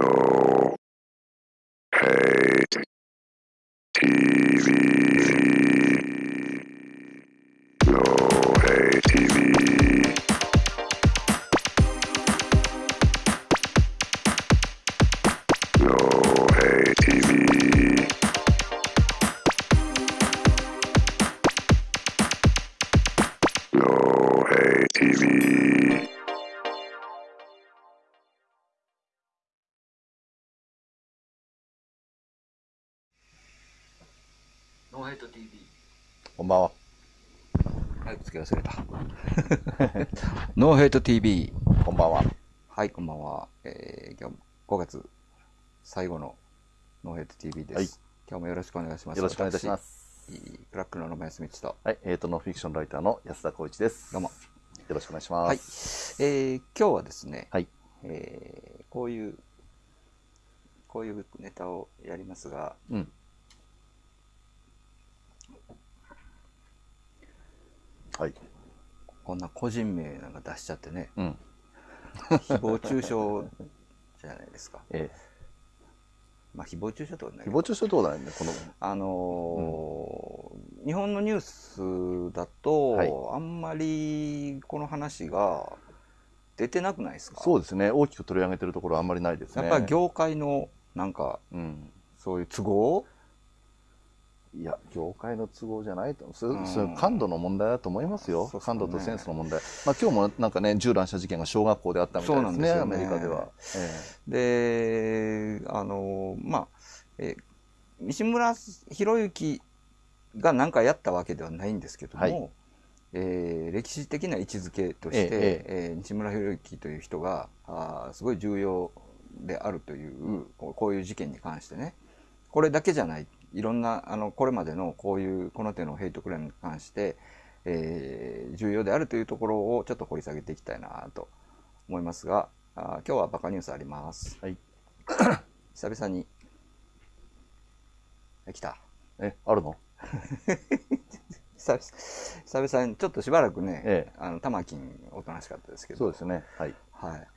No hate TV. 忘れた。NO HATE TV。こんばんは。はい、こんばんは。えー、今日5月最後の NO HATE TV です。はい今日もよろしくお願いします。よろしくお願いいたします。私。 C.R.A.C. の野間易通と。はい、えーと、ノンフィクションライターの安田浩一です。どうも。よろしくお願いしはい。ます。えー、今日はですね、はい。えー、こういう、こういうネタをやりますが、うん。はい。こんな個人名なんか出しちゃってね、うん。誹謗中傷じゃないですか。えまあ、誹謗中傷とはねー、誹謗中傷どうだよね、この。あのー日本のニュースだと、はいあんまりこの話が出てなくないですか？そうですね、大きく取り上げてるところはあんまりないですね。やっぱり業界のなんかうん。そういう都合？いや、業界の都合じゃないと。そうん。それ感度の問題だと思いますよ。すかね。感度とセンスの問題。まあ今日もなんかね、銃乱射事件が小学校であったみたいですね、そうなんですよね。アメリカでは。えであのーまあ、えー西村博之が何かやったわけではないんですけども、はい。えー歴史的な位置づけとして、えええー西村博之という人があーすごい重要であるというこういう事件に関してね。これだけじゃないいろんなあのこれまでのこういうこの手のヘイトクライムに関して、えー重要であるというところをちょっと掘り下げていきたいなと思いますがあー今日はバカニュースあります。はい。久々に。え来た。え、あるの？久々久々に、ちょっとしばらくね、ええあの、玉金おとなしかったですけど。そうですね。はい。はい。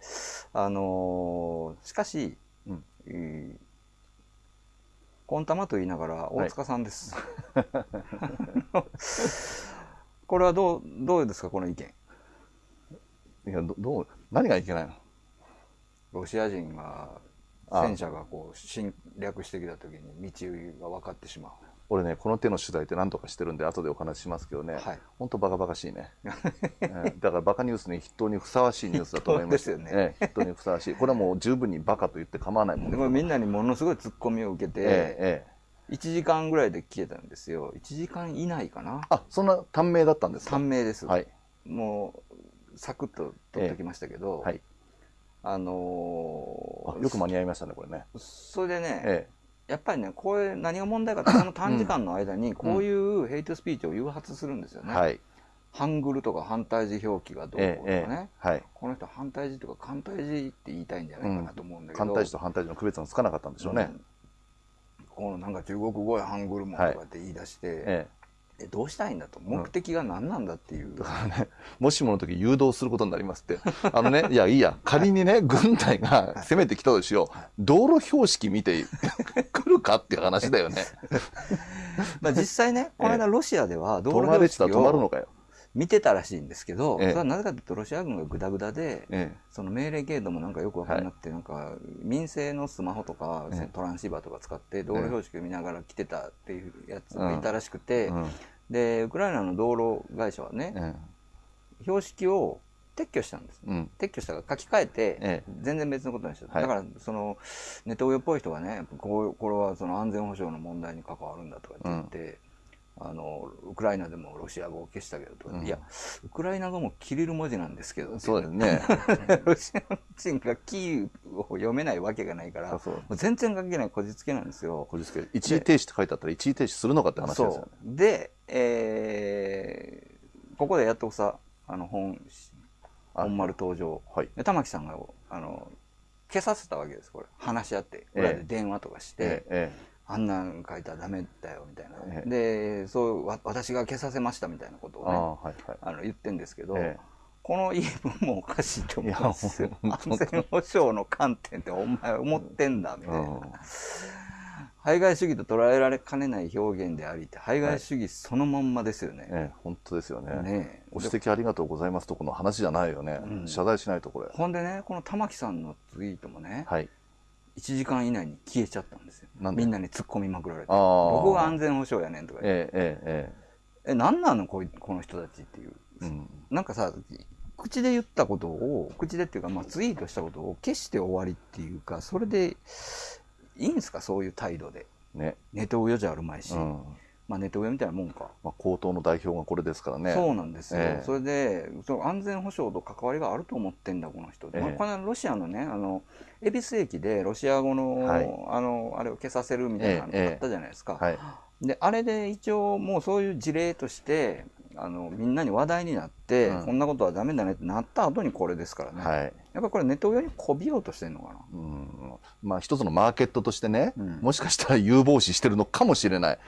あのーしかし、うんえーコンタマと言いながら大塚さんです。これはどう、どうですか、この意見？いや、どどう、何がいけないの？ロシア人が、あ戦車がこう侵略してきた時に道が分かってしまう。俺ね、この手の取材って何とかしてるんで、後でお話ししますけどね、はい本当バカバカしいね。え ーだからバカニュースに筆頭にふさわしいニュースだと思います。よねええ筆頭にふさわしい。これはもう十分にバカと言って構わないもんでもみんなにものすごいツッコミを受けて、ええええ1時間ぐらいで消えたんですよ。1時間以内かな。あ、そんな短命だったんですか？短命です。はい。もう、サクッと取ってきましたけど、はい。あのーあよく間に合いましたね、これね。それでね、えやっぱりね、これ何が問題かって、この短時間の間にこういうヘイトスピーチを誘発するんですよね。えはい。ハングルとか反対字表記がどうとかええね。ええはい。この人反対字とか反対字って言いたいんじゃないかなと思うんだけど、反対字と反対字の区別がつかなかったんでしょうね。うんこのなんか中国語やハングルもとかって言い出して、ええどうしたいんだと。目的が何なんだっていう、え だからね、もしもの時誘導することになりますって。あのね、いや、いいや、仮にね、軍隊が攻めてきたとしよう。道路標識見て 来るかっていう話だよね。まあ実際ねこの間ロシアでは道路標識をら止まるのかよ。見てたらしいんですけど、ええ。それはなぜかというとロシア軍がグダグダで、えその命令系統もなんかよくわかんなくて、なんか民生のスマホとか、トランシーバーとか使って道路標識を見ながら来てたっていうやつがいたらしくて、えうんでウクライナの道路会社はね、え標識を撤去したんです。えうん。撤去したから書き換えて、ええ。全然別のことにした、はい。だからそのネトウヨっぽい人がねこうこれはその安全保障の問題に関わるんだとかって言って、あのウクライナでもロシア語を消したけどうん。いやウクライナ語もキリル文字なんですけど。そうですね。ロシア人がキーを読めないわけがないから全然関係ないこじつけなんですよ。こじつけ一時停止って書いてあったら一時停止するのかって話ですよね。で、えーここでやっとさあの本あ本丸登場。はい。で玉木さんがあの消させたわけですこれ。話し合って裏で電話とかして、えええあんなん書いたらダメだよみたいな、ええでそうわ私が消させましたみたいなことをねえああ、はいはい。あの言ってんですけど、えこの言い分もおかしいと思うんですよ。安全保障の観点ってお前思ってんだ、みたいな。うん排外主義と捉えられかねない表現でありって、排外主義そのまんまですよね。ええ、本当ですよね。ねえご指摘ありがとうございますとこの話じゃないよね。うん謝罪しないとこれ。ほんでね、この玉木さんのツイートもね、はい。1時間以内に消えちゃったんですよ。なんで？みんなに突っ込みまくられて。ああ。どこが安全保障やねんとか言って。ええ、ええ、なんなの？こいこの人たちっていう。え、ええ。うん。なんかさ、口で言ったことを、口でっていうか、まあ、ツイートしたことを消して終わりっていうか、それでいいんですか？そういう態度で。ね。ネトウヨじゃあるまいし。うん。まあ、ネトウヨみたいなもんか。まあ、高等の代表がこれですからね。そうなんですよ。ええそれで、その安全保障と関わりがあると思ってんだ、この人。ええまあこの間ロシアのね、あの、恵比寿駅でロシア語の、はいあの、あれを消させるみたいなのええがあったじゃないですか。はい。で、あれで一応もうそういう事例として、あの、みんなに話題になって、うんこんなことはダメだねってなった後にこれですからね。はい。やっぱりこれネット上にこびようとしてんのかな。うん。まあ、一つのマーケットとしてね、うんもしかしたら有望視してるのかもしれない。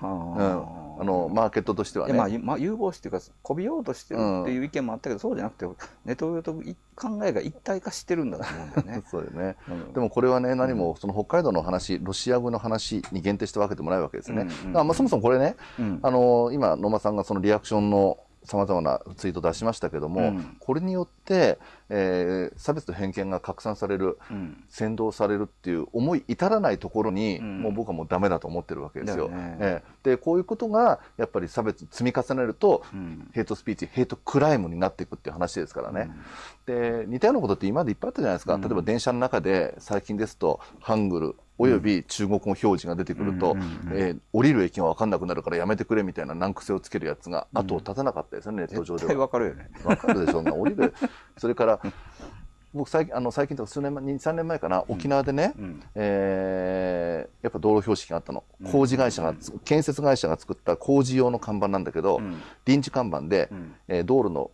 はうん。あの、マーケットとしてはいね。やまあ、ゆまあ、有望視っていうか、こびようとしてるっていう意見もあったけど、そうじゃなくて、ネット上とい考えが一体化してるんだと思うんだよね。そうだよね。うんでもこれはね、何もその北海道の話、ロシア語の話に限定して分けてもらうわけですよね。うんうんまあそもそもこれね、うんあの今、野間さんがそのリアクションのさまざまなツイート出しましたけども、うん。これによって、えー差別と偏見が拡散される、うん。扇動されるっていう思い至らないところに、うん。もう僕はもうダメだと思ってるわけですよ。ね。ええ。で、こういうことがやっぱり差別積み重ねると、うん。ヘイトスピーチ、ヘイトクライムになっていくっていう話ですからね。で、似たようなことって今までいっぱいあったじゃないですか。うん。例えば電車の中で最近ですと、ハングル、および中国語表示が出てくると、えー降りる駅が分かんなくなるからやめてくれみたいな難癖をつけるやつが後を絶たなかったですよね、ネット上絶対では。わかるよね。わかるでしょ、そんな降りる。それから、僕最近、あの、最近とか数年前、2、3年前かな、沖縄でね、うん。えーやっぱ道路標識があったの。工事会社がつ、建設会社が作った工事用の看板なんだけど、うん。臨時看板で、うん。えー道路の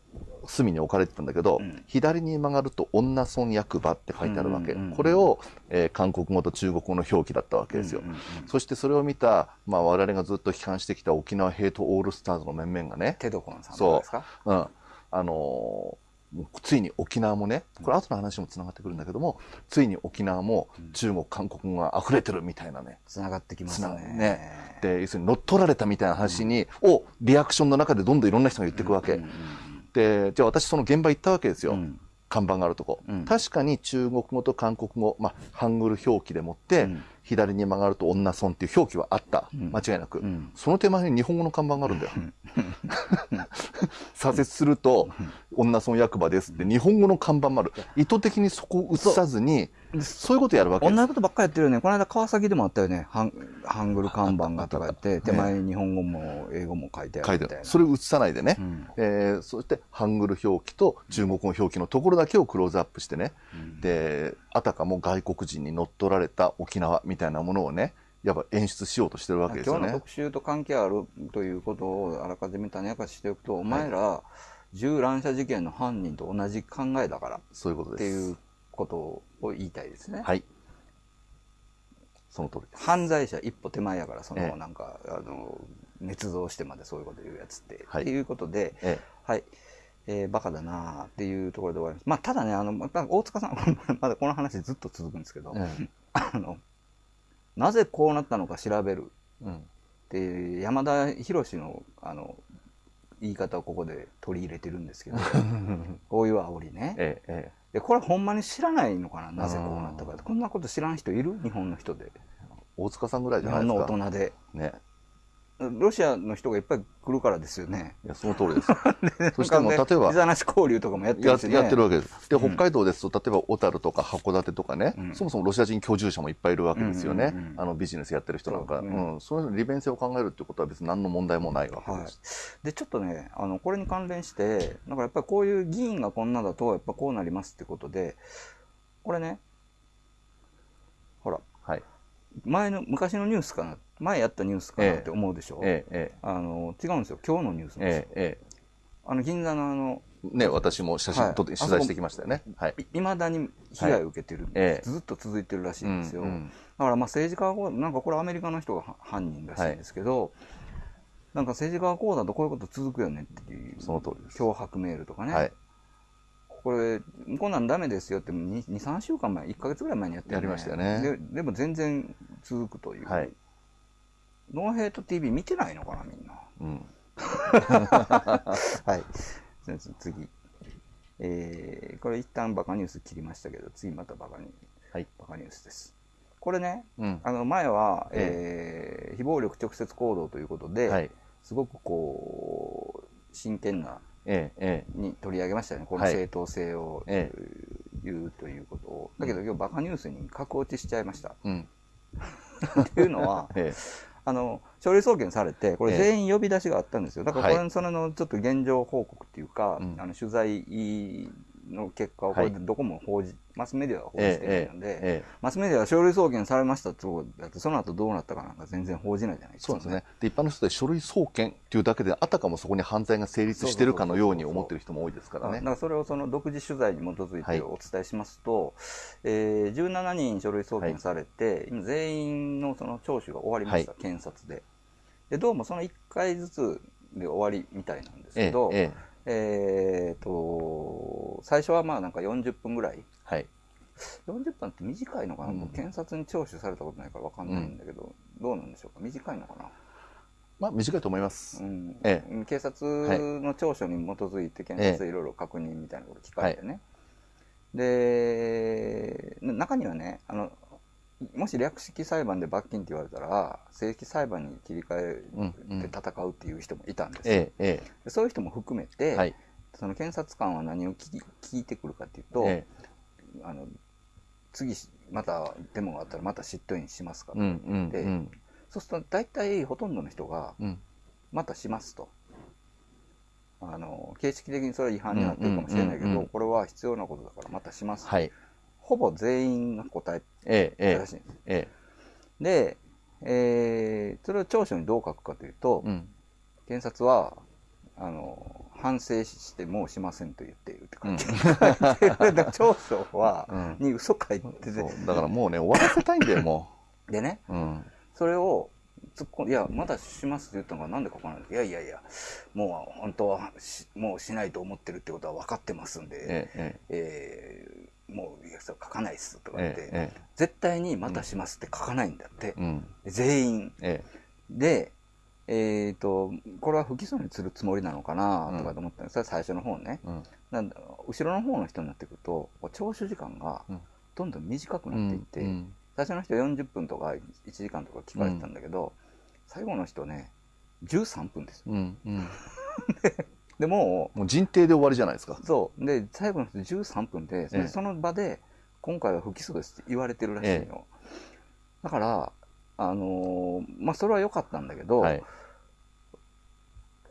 隅に置かれてたんだけど、うん左に曲がると女村役場って書いてあるわけ。うんうんうんこれを、えー韓国語と中国語の表記だったわけですよ。うんうんうんそしてそれを見た、まあ我々がずっと批判してきた沖縄ヘイトオールスターズの面々がね、テドコンさんですか？うん。あのーついに沖縄もね、これ後の話もつながってくるんだけども、ついに沖縄も中国、韓国語が溢れてるみたいなね。つながってきますね。ね。で、要するに乗っ取られたみたいな話に、をリアクションの中でどんどんいろんな人が言っていくわけ。うんうんで、じゃあ私その現場行ったわけですよ。うん。看板があるとこ、うん。確かに中国語と韓国語、まあ、ハングル表記でもって、うん左に曲がると女村っていう表記はあった。ん間違いなく、うんその手前に日本語の看板があるんだよ。左折すると、女村役場ですって日本語の看板もある。意図的にそこを映さずに、そういうことやるわけです。同じことばっかりやってるよね。この間川崎でもあったよね。ハンハングル看板がとか言って、手前に日本語も英語も書いてある。るみたいな。それを映さないでね。うんえーそして、ハングル表記と中国語表記のところだけをクローズアップしてね。で、あたかも外国人に乗っ取られた沖縄みたいなものをね、やっぱ演出しようとしてるわけですよね。今日の特集と関係あるということをあらかじめ種明かししておくと、お前ら銃乱射事件の犯人と同じ考えだからそういうことです。っていうことを言いたいですね。はい。その通りです。犯罪者一歩手前やから、そええのなんか、あの、捏造してまでそういうこと言うやつって。はいっていうことで、えはい。えーバカだなあっていうところで終わります。まあ、ただね、あの、また大塚さん、まだこの話ずっと続くんですけど、ええあの、なぜこうなったのか調べるえうん。っていう山田博の、あの、言い方をここで取り入れてるんですけど、こういう煽りね。ええ、えで、これほんまに知らないのかななぜこうなったかって。こんなこと知らん人いる？日本の人で。え。大塚さんぐらい日本のじゃないですか。大人で。ね。ロシアの人がいっぱい来るからですよね。いや、その通りです。そしてもう、例えばビ、交流とかもやってやるしね。やってるわけです。で、うん北海道ですと、例えば小樽とか函館とかね、うんそもそもロシア人居住者もいっぱいいるわけですよね。うんうんうんあのビジネスやってる人なんか、そううん、そういうの利便性を考えるってことは別に何の問題もないわけはいです。。で、ちょっとね、あの、これに関連して、だからやっぱりこういう議員がこんなだと、やっぱこうなりますってことで、これね、ほら、はい。前の、昔のニュースかな、前やったニュースかなって思うでしょ、ええ、えあの、違うんですよ。今日のニュースなんですよあの、銀座のあの、え。ね、私も写真撮って、はい取材してきましたよね。はい。い未だに被害を受けてるはいええずっと続いてるらしいんですよ。うんうんだからまあ政治家がこう、なんかこれアメリカの人がは犯人らしいんですけど、なんか政治家がこうだとこういうこと続くよねっていう、その通りです脅迫メールとかね、はい。これ、こんなんダメですよって2、2 3週間前、1ヶ月ぐらい前にやってるやりましたよねででも全然続くという。はい。ノーヘイト TV 見てないのかな、みんな。うん。はい。先生次。えー、これ一旦バカニュース切りましたけど、次またバカニュース。はい。バカニュースです。これね、うん。あの前は、えー非暴力直接行動ということで、はい。すごくこう、真剣なええ、えに取り上げましたよね。このはい正当性をえ言うということを。だけど今日バカニュースに格落ちしちゃいました。え。うん。っていうのは、えあの、書類送検されて、これええ。全員呼び出しがあったんですよ。だからこれ、はい。それのちょっと現状報告っていうか、うん。あの取材の結果をこれでどこも報じ、マスメディアは報じえてないので、ええ。マスメディアは書類送検されましたってことだって、その後どうなったかなんか全然報じないじゃないですか。そうですね。で、一般の人で書類送検っていうだけで、あたかもそこに犯罪が成立してるかのように思ってる人も多いですからねだか。らそれをその独自取材に基づいはいてお伝えしますと、えー17人書類送検されて、今全員のその聴取が終わりました、検察でで。どうもその1回ずつで終わりみたいなんですええけど、、えええ。ーと、最初はまあなんか40分ぐらい。はい。40分って短いのかな、うん。僕検察に聴取されたことないから分かんないんだけど、どうなんでしょうか？短いのかな？まあ、短いと思います。うん。え警察の調書に基づいて検察でいろいろ確認みたいなこと聞かれてね、でな中にはねあのもし略式裁判で罰金って言われたら正式裁判に切り替えて戦うっていう人もいたんですよ、えそういう人も含めえ。て、はい。その検察官は何を聞き聞いてくるかっていうと、えあの次またデモがあったらまた執刀員しますかえ。うん、うん、でうん。そうすると大体ほとんどの人がうん。またしますと。あの形式的にそれは違反になってるかもしれないけど、うんうんうんうんこれは必要なことだからまたしますと、はい。ほぼ全員が答えええ、しいんです。え。えで、えーそれを長所にどう書くかというと、え。うん。検察はあの反省してもうしませんと言っているって書いてある。だから長所は、うんに嘘書いてて、だからもうね、終わらせたいんだよ、も でね、う。うん。それを突っ込んいや、まだしますって言ったのがなんで書かないんですかいやいやいや、もう本当はしもうしないと思ってるってことは分かってますんで、ええ、えーもう書かないっすとか言って、ええ、ええ。絶対にまたしますって書かないんだって、うん。全員。えで、えっ、と、これは不起訴にするつもりなのかなとかと思ったんです、それは最初の方ねえ。。うん。なんだ後ろの方の人になってくると、聴取時間がうんどんどん短くうなっていって、ん。最初の人40分とか1時間とか聞かれてたんだけど、最後の人ね、13分ですよ。うん。うん。でももう人定で終わりじゃないですかう、。そう。で、最後の人13分で、ええその場で、今回は不起訴ですって言われてるらしいよ。だから、あのーまあ、それは良かったんだけど、はい。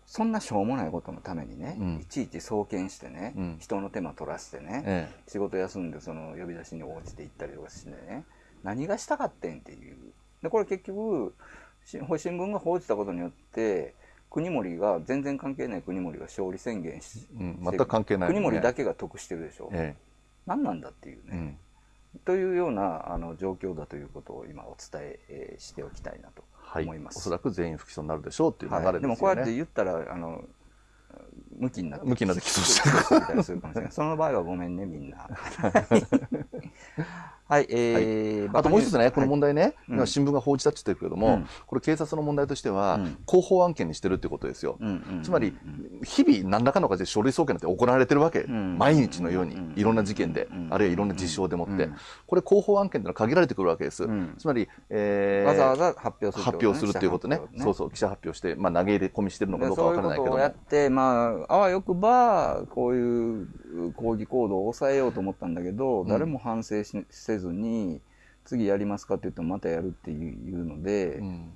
そんなしょうもないことのためにね、うんいちいち送検してね、うん人の手間取らせてね、え仕事休んでその呼び出しに応じて行ったりとかしてね、何がしたかってんっていう。で、これ結局、し新聞が報じたことによって、国森が、全然関係ない国森が勝利宣言し、え。うん。全く関係ない、国森だけが得してるでしょ。え何なんだっていうえ。うね。ん。というようなあの状況だということを今お伝ええーしておきたいなとはい。思います。おそらく全員不起訴になるでしょうっていう流れですよね。はい、でもこうやって言ったら、あの、向きになって、向きになって起訴し たりするかもしれない。その場合はごめんね、みんな。はい、えー、あともう一つね、この問題ね、うん。今新聞が報じたって言ってるけれども、うん。これ警察の問題としては、うん。広報案件にしてるってことですよ。つまり、日々何らかの形で書類送検なんて行われてるわけ。ん。毎日のようにうん、いろんな事件で、うんあるいはいろんな事象でもって。うん。これ広報案件ってのは限られてくるわけです。うん。つまり、えーわざわざ発表する発表するっていうことね。そうう。そう、記者発表して、まあ投げ入れ込みしてるのかどうかわからないけども。そうやって、まあ、あわよくば、こういう抗議行動を抑えようと思ったんだけど、ん。誰も反省しせずに、次やりますかって言ってもまたやるっていうので、うん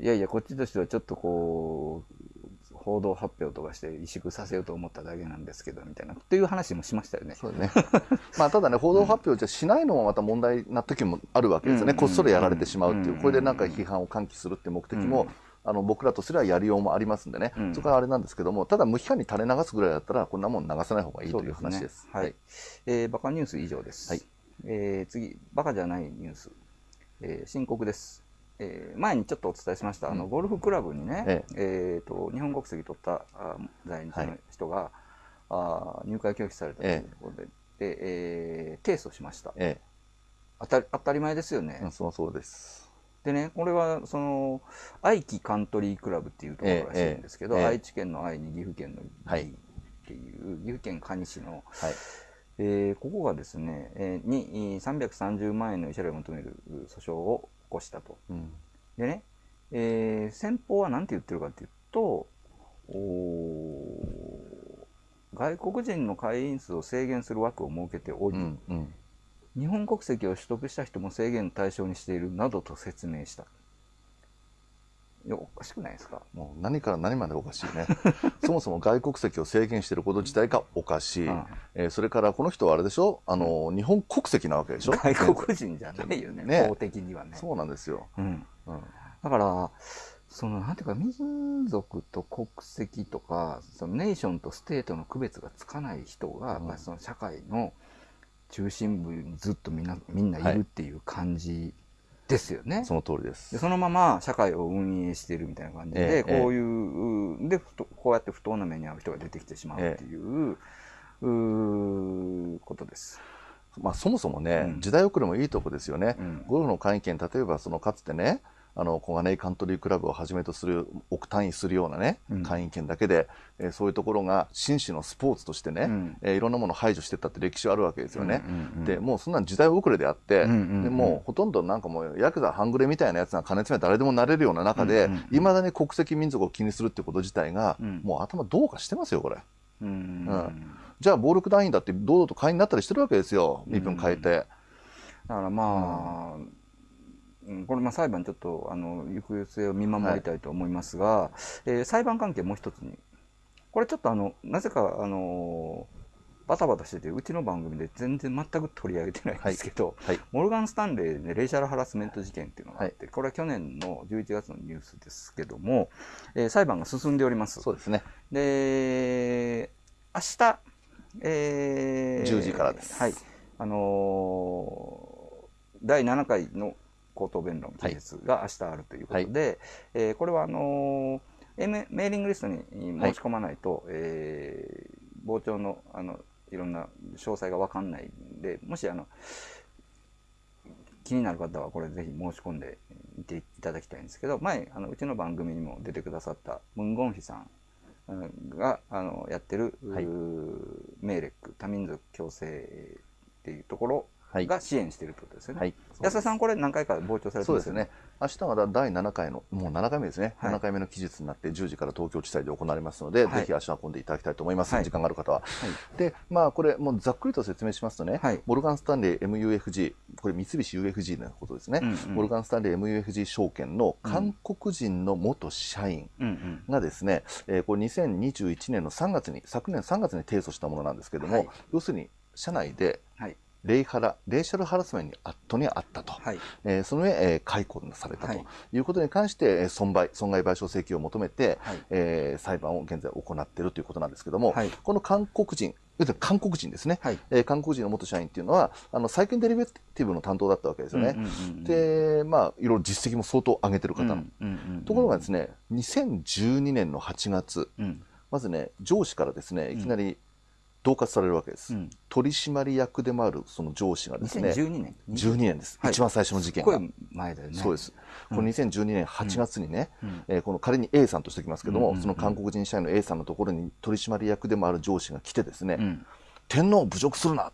いやいや、こっちとしてはちょっとこう、報道発表とかして萎縮させようと思っただけなんですけど、みたいな、っていう話もしましたよね。そうだね。まあ、ただね、報道発表じゃしないのもまた問題な時もあるわけですよね。うんこっそりやられてしまうっていうう。んこれでなんか批判を喚起するっていう目的も、うんあの、僕らとすればやりようもありますんでね。うんそこはあれなんですけども、ただ無批判に垂れ流すぐらいだったら、こんなもん流さない方がいいという話です。ねはい。えーバカニュース以上です。はいえー次、バカじゃないニュース。えー深刻です。えー前にちょっとお伝えしました、あの、うんゴルフクラブにね、ええ。ーと、日本国籍取ったあ在日の人が、あー入会拒否されたということで、でえー提訴しました。え当たり当たり前ですよね、え、そのそうです。でねこれはその愛機カントリークラブっていうところらしいんですけど、ええええ。愛知県の愛に岐阜県のはい。岐っていう岐阜県可児市の、はい。えーここがですね、えーに330万円の慰謝料を求める訴訟を起こしたと。うん。でね、えー先方は何て言ってるかっていうと、外国人の会員数を制限する枠を設けており、うん。うん。日本国籍を取得した人も制限の対象にしているなどと説明した。いや、おかしくないですか？もう何から何までおかしいね。そもそも外国籍を制限していること自体がおかしい。うんえーそれからこの人はあれでしょ？あの、日本国籍なわけでしょ？外国人じゃないよね、ね法的にはね。そうなんですよ。うん。うん。だから、その、なんていうか、民族と国籍とか、そのネーションとステートの区別がつかない人が、やっぱりその社会の中心部にずっとみんな、みんないるっていう感じですよね。その通りで。ですそのまま社会を運営しているみたいな感じで、ええこういう、で、こうやって不当な目に遭う人が出てきてしまうっていう、うーことです。まあそもそもね、うん時代遅れもいいとこですよね。うんゴルフの会員権、例えばそのかつてね、あの小金井カントリークラブをはじめとする億単位するようなね、うん。会員権だけで、えーそういうところが紳士のスポーツとしてね、うん。えーいろんなものを排除していったって歴史はあるわけですよね。うんうんうんでもうそんなん時代遅れであって、うんうんうんでもうほとんどなんかもうヤクザ半グレみたいなやつが金詰め誰でもなれるような中でうんうんうんいま、未だに国籍民族を気にするってこと自体が、うん。もう頭どうかしてますよこれ。うんうんじゃあ暴力団員だって堂々と会員になったりしてるわけですよ身分変えて。だからまあ、うん。これまあ裁判ちょっとあの行方性を見守りたいと思いますが、えー裁判関係もう一つに。これちょっとあのなぜかあのバタバタしててうちの番組で全然全く取り上げてないんですけど、はい。モルガン・スタンレーでレイシャルハラスメント事件っていうのがあって、これは去年の11月のニュースですけども、えー裁判が進んでおります。そうですね。で、明日、えー10時からです。はい。あのー第7回の口頭弁論期日が明日あるということで、えーこれはあのーえメメーリングリストに申し込まないと、えー傍聴のあのいろんな詳細が分かんないんで、もしあの気になる方はこれぜひ申し込んでみていただきたいんですけど、前、あのうちの番組にも出てくださったムンゴンヒさんうんがあのやってる、はい。メーレック多民族共生っていうところはいが支援しているってことですよね。はい安田さん、これ何回か傍聴されてますよね？そうですね。明日が第7回の、もう7回目ですね。はい7回目の期日になって10時から東京地裁で行われますので、はいぜひ足を運んでいただきたいと思います。はい時間がある方は。はいで、まあこれ、もうざっくりと説明しますとね、はいモルガン・スタンレー MUFG、これ三菱 UFG のことですね。うんうんモルガン・スタンレー MUFG 証券の韓国人の元社員、うんうんがですね、えーこれ2021年の3月に、昨年3月に提訴したものなんですけれども、はい要するに社内ではい。レイハラ、レイシャルハラスメントにあトにあったと。はい。えーその上、えー解雇されたと。はい。いうことに関して、えー損害、損害賠償請求を求めて、はい。えー裁判を現在行っているということなんですけども、はい。この韓国人、韓国人ですね、はい。えー韓国人の元社員っていうのは、あの債券デリベティブの担当だったわけですよね。うんうんうんうん。で、まあ、いろいろ実績も相当上げてる方の。うんうんうんところがですね、2012年の8月、うん。まずね、上司からですね、いきなり恫喝されるわけです。うん取締役でもあるその上司がですね、2012年12年です。はい一番最初の事件が。前だよね。そうです。この2012年8月にね、うんえーこの仮に A さんとしておきますけども、うんうんうんその韓国人社員の A さんのところに取締役でもある上司が来てですね、うん。天皇を侮辱するな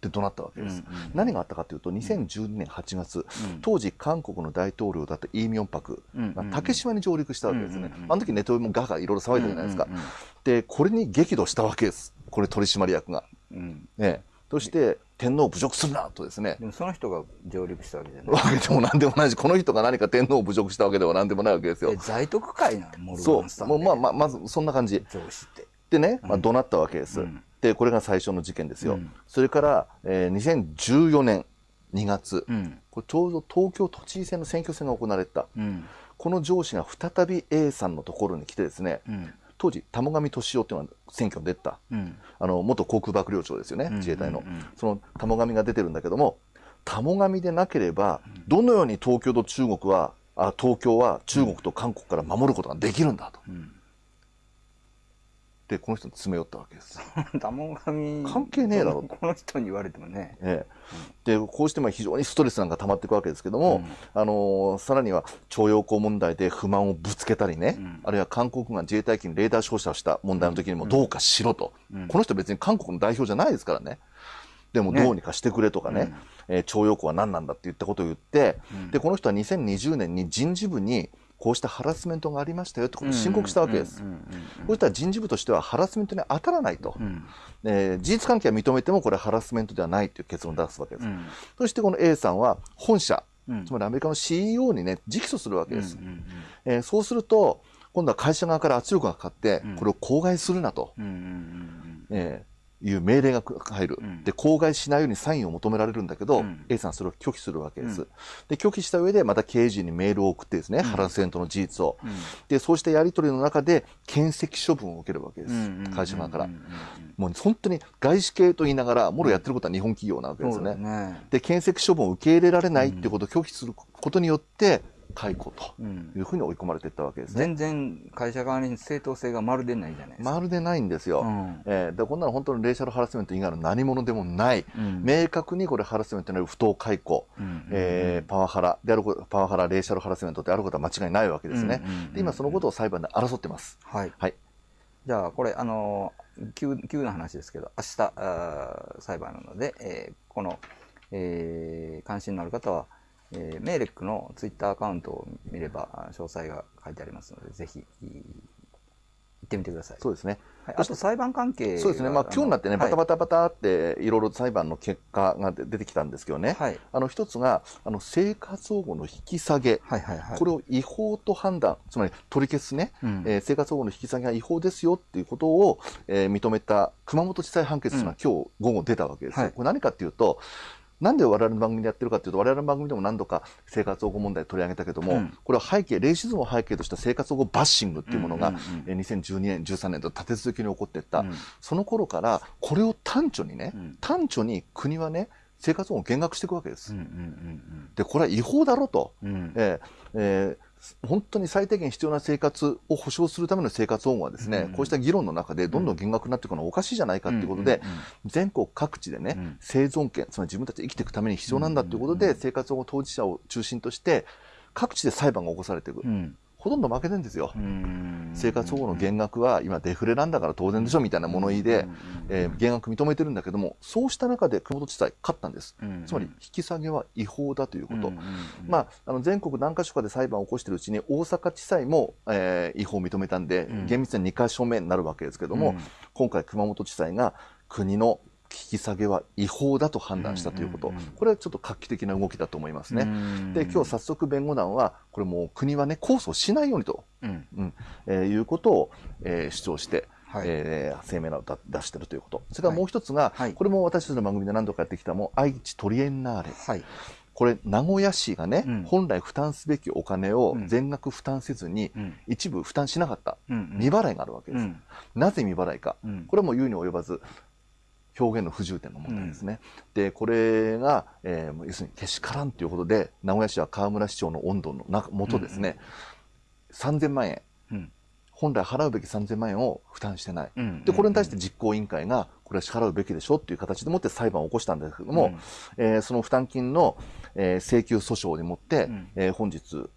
って怒鳴ったわけです。うんうん何があったかというと、2012年8月、うん当時韓国の大統領だったイ・ミョンパクが竹島に上陸したわけですね。うんうんうんあの時ネトウヨもガガいろいろ騒いだじゃないですか。うんうんうんで、これに激怒したわけです。これ取締役が。うん。ね、そして、天皇を侮辱するなとですね、でもその人が上陸したわけじゃない。わけでもなんでもないし、この人が何か天皇を侮辱したわけではなんでもないわけですよえ。在特会なの？モルガそう。ンスタンレーもうまあまあ、まずそんな感じ。上司って。でね、まあ、怒鳴ったわけです。うんで、これが最初の事件ですよ。うんそれから、えー2014年2月、うん。これちょうど東京都知事選の選挙戦が行われた。うん。この上司が再び A さんのところに来てですね、うん。当時、玉上俊夫っていうのが選挙に出た。うん。あの、元航空幕僚長ですよね、うん自衛隊の。その玉上が出てるんだけども、玉上でなければ、どのように東京と中国は、あ東京は中国と韓国から守ることができるんだと。この人に詰め寄ったわけです。ダモ神関係ねえだろ。この人に言われてもね。ええ、でこうしてまあ非常にストレスなんか溜まっていくわけですけども、あのーさらには徴用工問題で不満をぶつけたりね、ん。あるいは韓国が自衛隊機にレーダー照射をした問題の時にもどうかしろと、この人別に韓国の代表じゃないですからね。でもね。どうにかしてくれとかね、えー徴用工は何なんだって言ったことを言って、で、この人は2020年に人事部にこうしたハラスメントがありましたよってことを申告したわけです。うんうしたら人事部としてはハラスメントに当たらないと。うん。うんえー事実関係は認めてもこれハラスメントではないという結論を出すわけです。うん。そしてこの A さんは本社、うん。つまりアメリカの CEO にね、直訴するわけです。えーそうすると、今度は会社側から圧力がかかってうん、これを口外するなと、えーいう命令が入る、うんで、口外しないようにサインを求められるんだけど、うん A さんはそれを拒否するわけです。うんで、拒否した上でまた経営陣にメールを送ってですね、ハラスメントの事実を。うんで、そうしたやり取りの中で、検責処分を受けるわけです。会社側からもう本当に外資系と言いながら、もろやってることは日本企業なわけですよね。だね。で、検責処分を受け入れられないっていうことを拒否することによって、解雇とうんいうふうに追い込まれていったわけですね。全然会社側に正当性がまるでないじゃないですか。まるでないんですよ。うんえーでこんなの本当にレーシャルハラスメント以外の何者でもない、うん明確にこれハラスメントによる不当解雇、うんえーパワハラであること、パワハラ、レーシャルハラスメントであることは間違いないわけですね。うんうんうんで今そのことを裁判で争ってます。はい。はい。じゃあ、これ、あの、急、急な話ですけど、明日、あー裁判なので、えーこの、えー関心のある方は、えーメーレックのツイッターアカウントを見れば、あ詳細が書いてありますので、ぜひ、い行ってみてください。そうですね。はい、あと裁判関係そうですね。まあ今日になってね、バタバタ。タバタっていろいろ裁判の結果が出てきたんですけどね。はい。あの一つが、あの生活保護の引き下げ。はいはいはい。これを違法と判断、つまり取り消すね、うんえー生活保護の引き下げが違法ですよっていうことを、えー認めた熊本地裁判決というのは今日午後出たわけですよ。はいこれ何かっていうと、なんで我々の番組でやってるかっていうと、我々の番組でも何度か生活保護問題取り上げたけども、うんこれは背景、レイシズムを背景とした生活保護バッシングっていうものが、うんうんうんえー2012年、13年と立て続けに起こっていった。うんその頃から、これを端緒にね、うん端緒に国はね、生活保護を減額していくわけです。うんうんで、これは違法だろと。うんうん。うん。えーえー本当に最低限必要な生活を保障するための生活保護はですね、うんこうした議論の中でどんどん減額になっていくのはおかしいじゃないかということで、全国各地でね、うん生存権、つまり自分たちで生きていくために必要なんだということで、生活保護当事者を中心として、各地で裁判が起こされていく。うんほとんど負けてるんですよ。うん生活保護の減額は今デフレなんだから当然でしょみたいな物言いで、えー減額認めてるんだけども、そうした中で熊本地裁勝ったんです。うんつまり引き下げは違法だということ。まあ、あの全国何か所かで裁判を起こしているうちに大阪地裁も、えー違法を認めたんで、うん厳密に2か所目になるわけですけども、うん今回熊本地裁が国の引き下げは違法だと判断したということ、これはちょっと画期的な動きだと思いますね。うん。で今日早速弁護団はこれもう国はね控訴しないようにと、うん。うん。えーいうことを、えー主張して、はい。えー声明を出しているということ。それからもう一つが、はい。これも私たちの番組で何度かやってきたもう愛知トリエンナーレ。はい。これ名古屋市がね、うん。本来負担すべきお金をうん。全額負担せずに、うん。一部負担しなかった、うんうん。未払いがあるわけです、うん。なぜ未払いか、うん。これはもう言うに及ばず表現の不自由点の問題ですね、でこれが、えーもう要するにけしからんということで名古屋市は河村市長の温度の中元ですね、3000万円。うん。本来払うべき3000万円を負担してない、うんでこれに対して実行委員会がこれは支払うべきでしょっていう形でもって裁判を起こしたんですけども、えーその負担金の、えー請求訴訟にもって、うん。えー本日、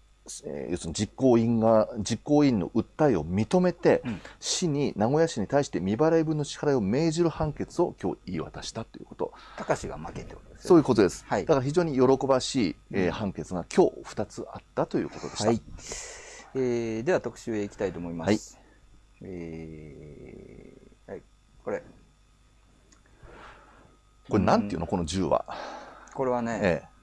えー要するに実行委員が実行委員の訴えを認めて、うん。市に名古屋市に対して未払い分の支払いを命じる判決を今日言い渡したということ。高志が負けってことですそうよいうことです、はい。だから非常に喜ばしい、えー判決が今日2つあったということでした、はい。えーでは特集へ行きたいと思います。はい。えーはい、これ。これなんていうの？この銃は、これはね、ええ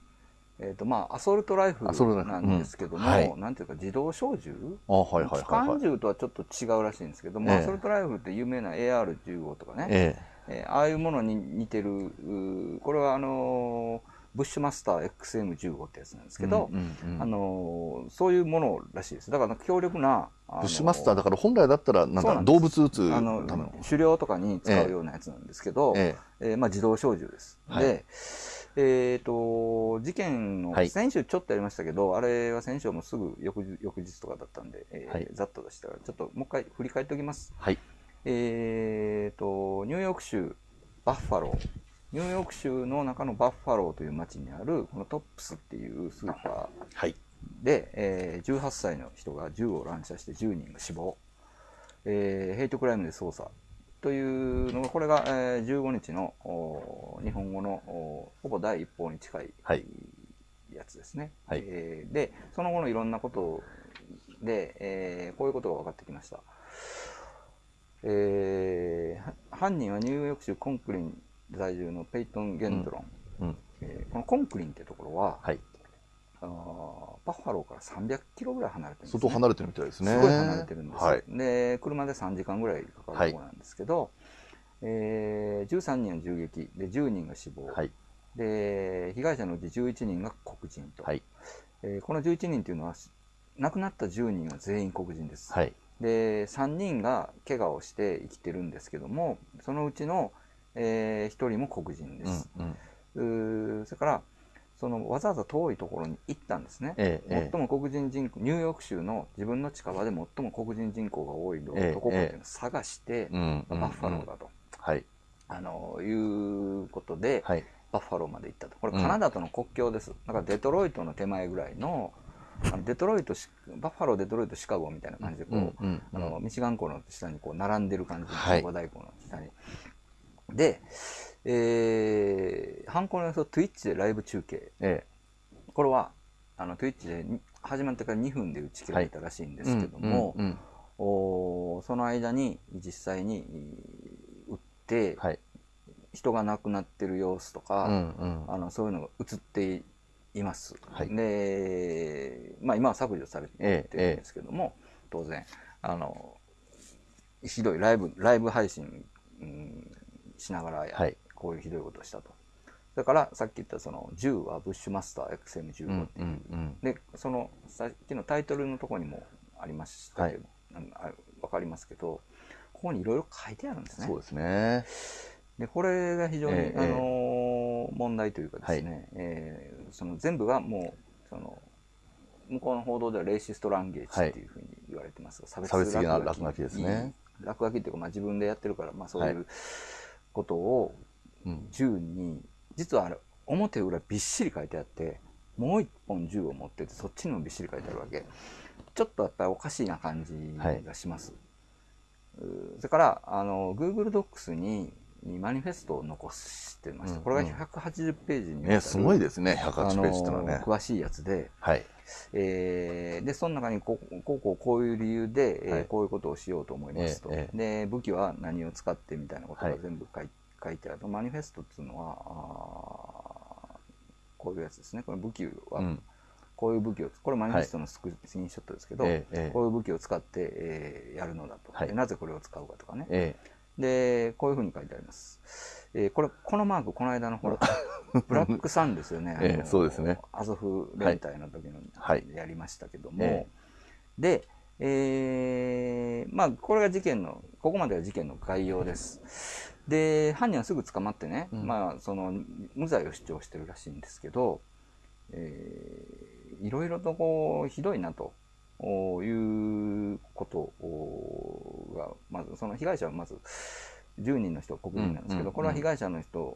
っ、と、まあ、アソルトライフなんですけども、うん。はい。なんていうか、自動小銃？えあはいはい機関銃とはちょっと違うらしいんですけども、ええ。アソルトライフルって有名な AR15 とかね、ええ。ーああいうものに似てる、これはあのーブッシュマスター XM15 ってやつなんですえけど、うんうんうん。あのーそういうものらしいです。だから強力な、あのブッシュマスターだから本来だったらなんだそうなんです。動物撃つあための。の狩猟とかに使うようなやつなんですけど、え。えーまあ、自動小銃です。はい。で、えっ、と、事件の、はい先週ちょっとやりましたけど、あれは先週もすぐ翌日翌日とかだったんで、えーはいざっと出したから、ちょっともう一回振り返っておきます。はいえーと、ニューヨーク州バッファロー。ニューヨーク州の中のバッファローという町にある、このトップスっていうスーパはい。ーで、えー18歳の人が銃を乱射して10人が死亡。えーヘイトクライムで捜査。というのが、これが、えー15日のお日本語のおほぼ第一報に近い、はいやつですね。はいえーで、その後のいろんなことで、えーこういうことが分かってきました。えーは犯人はニューヨーク州コンクリン在住のペイトン・ゲンドロン。うん。えーこのコンクリンってところは、はい。あーバッファローから300キロぐらい離れてるんです、ね。相当離れてるみたいですね。すごい離れてるんですよ、はい。で、車で3時間ぐらいかかるところなんですけど、えー13人が銃撃で10人が死亡、はい。で被害者のうち11人が黒人と、はい。えーこの11人というのは亡くなった10人は全員黒人です、はい。で3人が怪我をして生きてるんですけどもそのうちの、え1人も黒人でうんす、。うん。うーそれからそのわざわざ遠いところに行ったんですね、ええ。え最も黒人人口、ニューヨーク州の自分の近場で最も黒人人口が多いどええどこかっていうのを探して。バッファローだと、はい。あのいうことで、はい。バッファローまで行ったと。これうんカナダとの国境です。だからデトロイトの手前ぐらいの、あのデトロイトシ、バッファロー、デトロイト、シカゴみたいな感じでこう、うんうんあのミシガン湖の下にこう並んでる感じ、はい五大湖の下に。で、えー、犯行の様子を Twitch でライブ中継。えこれは、あの Twitch でに始まってから2分で打ち切られたらしいんえ。ですけども、うんうんうんおーその間に実際に撃って、はい。人が亡くなってる様子とか、うんうん。あのそういうのが映っています。はいで、まあ、今は削除されてるんええですけども、当然あのひどいライブライブ配信、うんしながらや、はいこういうひどいことをしたと。それからさっき言ったその銃はブッシュマスター XM15 うんっていう、うんうん。でそのさっきのタイトルのところにもありましたけど、なんあわかりますけどここにいろいろ書いてあるんですね。そうですね。でこれが非常に、ええあのー問題というかですね、えーその全部がもうその向こうの報道ではレイシストランゲージっていうふうに言われてますが、差差別的な落書きですね落書きっていうか、まあ、自分でやってるから、まあ、そうはいいうことをうん。銃に実はあれ表裏びっしり書いてあってもう一本銃を持っててそっちにもびっしり書いてあるわけ。ちょっとやっぱりおかしいな感じがします、うーそれからあの Google Docs ににマニフェストを残してました、うんこれが180ページにすごいですね。108あのページってのはね。詳しいやつで、はい。えーでその中にこうこうこういう理由で、えーはい。こういうことをしようと思いますと、ええで武器は何を使ってみたいなことはい。が全部書い,、書いてあるマニフェストっていうのはこういうやつですね。これ武器は、うん。こういう武器をこれマニフェストのスクリーンショットですけど、ええええ。こういう武器を使って、えーやるのだと、はい。でなぜこれを使うかとかね。えでこういうふうに書いてあります、えーこれこのマークこの間のほら ブラックサンですよね、ええそうですね。アゾフ連隊の時のはい。やりましたけども、えで、えーまあこれが事件のここまでが事件の概要ですで犯人はすぐ捕まってね、うん。まあその無罪を主張してるらしいんですけど、えーいろいろとこうひどいなということがまずその被害者はまず10人の人は黒人なんですけど、これは被害者の人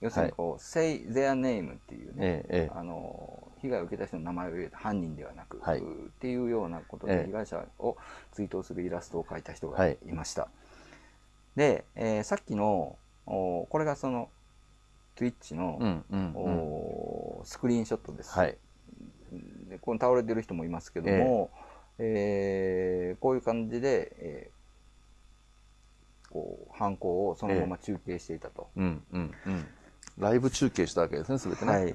要するにこう、say their name っていうね、えええあの被害を受けた人の名前を入れた犯人ではなく、はい。っていうようなことええ。で被害者を追悼するイラストを描いた人がはい。いました。で、えーさっきのおこれがその Twitch のえ。う、んうんうん。おスクリーンショットです。はい。でここに倒れてる人もいますけども、えーこういう感じで、えーこう犯行をそのまま中継していたと。うんうんうん。ライブ中継したわけですね、すべてね。はい。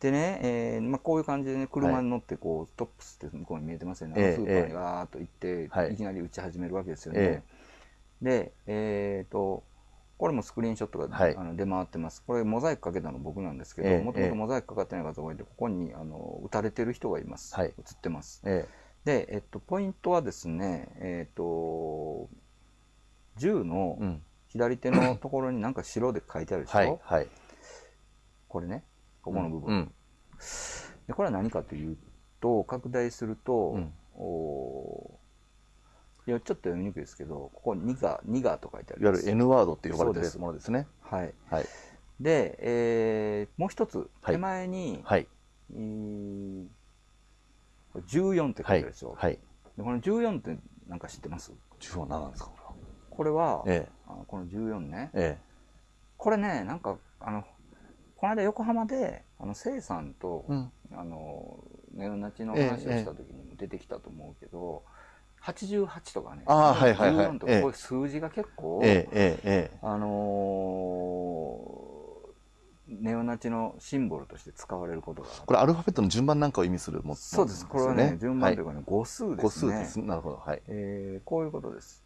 でね、えーまあ、こういう感じでね、車に乗って、こう、トップスって向こうに見えてますよね。ええスーパーにわーっと行って、はいい、きなり打ち始めるわけですよね。えで、えっ、と、これもスクリーンショットが、はいあの出回ってます。これモザイクかけたの僕なんですけど、ええもともとモザイクかかってない画像がいて、ここにあの撃たれてる人がいます。はい映ってます。えで、えっと、ポイントはですね、えっと、銃の。左手のところになんか白で書いてあるでしょ、はい。はい。これね、ここの部分。うん。でこれは何かというと拡大すると、うんおいや、ちょっと読みにくいですけど、ここニガ、ニガと書いてあります。いわゆる N ワードって呼ばれてるものですね。はい。はい。で、えーもう一つ、はい手前に、はい。えー14って書はいいてあるでしょ。。はい。でこの14ってなんか知ってます？10は何なんですか？これは、えあこの14ね。え。えこれね、なんか、あの、この間横浜で、あの、せいさんと、え。うん。あの、ネオナチの話をした時にも出てきたと思うけど、88とかね、あーはいはいはい14とかええこういう数字が結構、ええ、ええ、ええ。あのーネオナチのシンボルとして使われることがこれアルファベットの順番なんかを意味するものそうです。これはね、ね順番というかね、語数はい、ですね。個数です。なるほど。はい。えーこういうことです。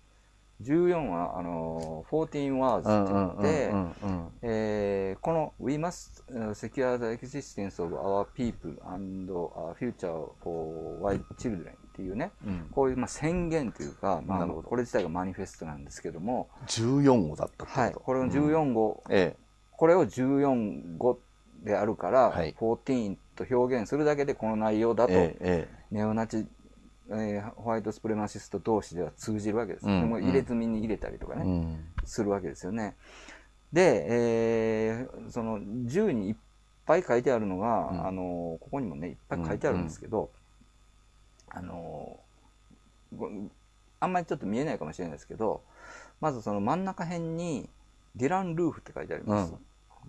14は、あのー、14 words うんってうん言って、この We must uh, secure the existence of our people and our future for white children っていうね、うん。こういうまあ宣言というか、まあ、これ自体がマニフェストなんですけども、14号だったはい、これの14号、えこれを14語であるから、はい14と表現するだけでこの内容だと、ネオナチ、えーホワイトスプレマシスト同士では通じるわけです。うんでも入れ墨に入れたりとかえ。ね、うん。するわけですよね。で、えーその銃にいっぱい書いてあるのが、うんあのここにもねいっぱい書いてあるんですけど、あのごあんまりちょっと見えないかもしれないですけどまずその真ん中辺にディラン・ルーフって書いてあります。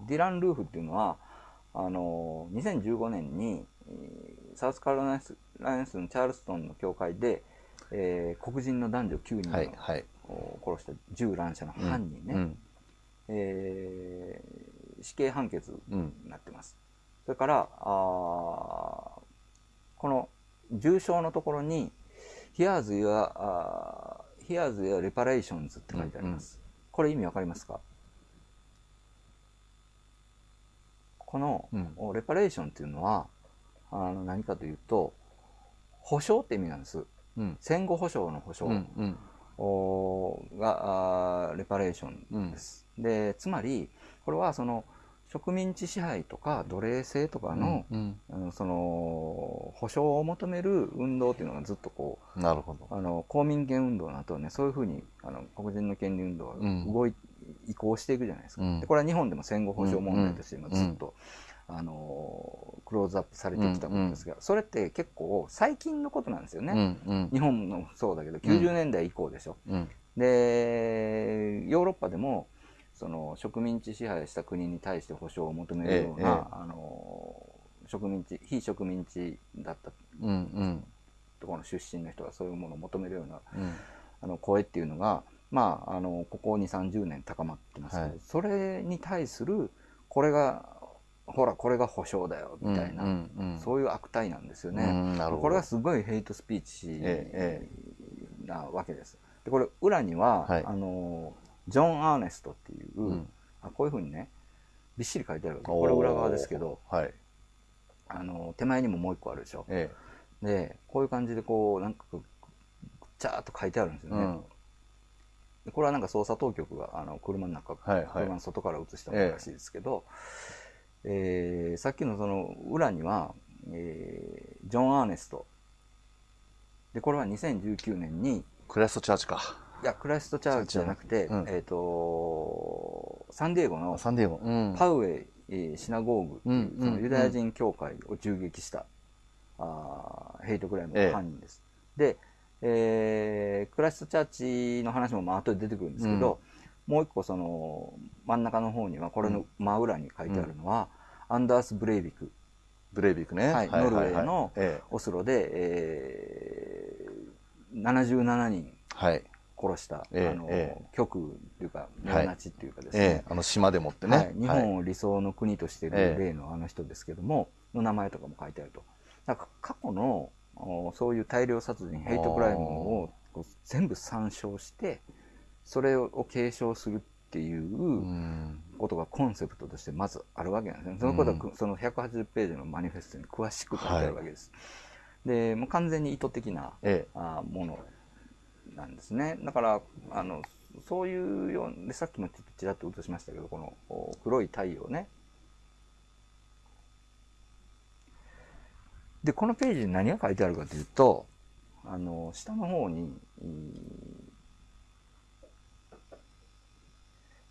ディラン・ルーフっていうのはあの2015年にえーサウスカロライナスのチャールストンの教会で、えー黒人の男女9人はい、をはい。殺した銃乱射の犯人ね、うん。えー死刑判決うん。になってます。それから、あーこの重傷のところに、Here's your, あー Here's your reparations って書いてあります。これ意味わかりますか？この、レパレーションっていうのは、あの何かというと、保証って意味なんです。うん。戦後保障の保証。うん。うん。おがレパレーションです。でつまりこれはその植民地支配とか奴隷制とかの,、うん。あのその保障を求める運動っていうのがずっとこなるほど。うあの公民権運動の後はねそういうふうにあの黒人の権利運動がうん動い、移行していくじゃないですか。うんでこれは日本でも戦後保障問題として今うんずっと、あのクローズアップされてきたことですが、それって結構最近のことなんですよね。日本もそうだけど90年代以降でしょ。うん。でヨーロッパでもその植民地支配した国に対して保障を求めるような、ええええあの植民地非植民地だったうん。うん。ところの出身の人がそういうものを求めるようなうん。あの声っていうのが、まあ、あのここ2 3 0年高まってますけど、はいそれに対するこれがほらこれが保障だよみたいな、うん。うん。そういう悪態なんですよね。うんなるほどこれがすごいヘイトスピーチえなわけです。でこれ裏には、はいあのジョン・アーネストっていう、うんあこういうふうにねびっしり書いてあるこれ裏側ですけど。はい。あの手前にももう一個あるでしょ。えでこういう感じでこうなんかぐっちゃーっと書いてあるんですえ。よね。うん。でこれはなんか捜査当局があの車の中、はいはい車の外から映したものらしいですけど、えーさっきのその裏には、えージョン・アーネストでこれは2019年にクライストチャーチか。いやクライストチャーチじゃなくて、うんえっ、とサンディエゴのサンディエゴ。うん。パウエイ、えーシナゴーグっていう、うんそのユダヤ人教会を銃撃した、あーヘイトクライムの犯人です。で、えークライストチャーチの話もまあ後で出てくるんですけど、もう一個その真ん中の方にはこれの真裏に書いてあるのは、アンダース・ブレイビクブレイビックね。はいノルウェーのえオスロで、えー77人え。はい。殺した、ええあのええ極右っていうかネオナチっていうかですね、ええ。あの島でもってね。はい、日本を理想の国としているええ例のあの人ですけども、の名前とかも書いてあると。だから過去のおそういう大量殺人、ヘイトクライムを全部参照して、それを継承するっていううん。ことがコンセプトとしてまずあるわけなんですね。そのことはく、その180ページのマニフェストに詳しく書いてあるわけです。で、もう完全に意図的なえあものなんですね。だから、あの、そういうようで、さっきもちょっとちらっと映しましたけど、この黒い太陽ね。で、このページに何が書いてあるかというと、あの下の方に、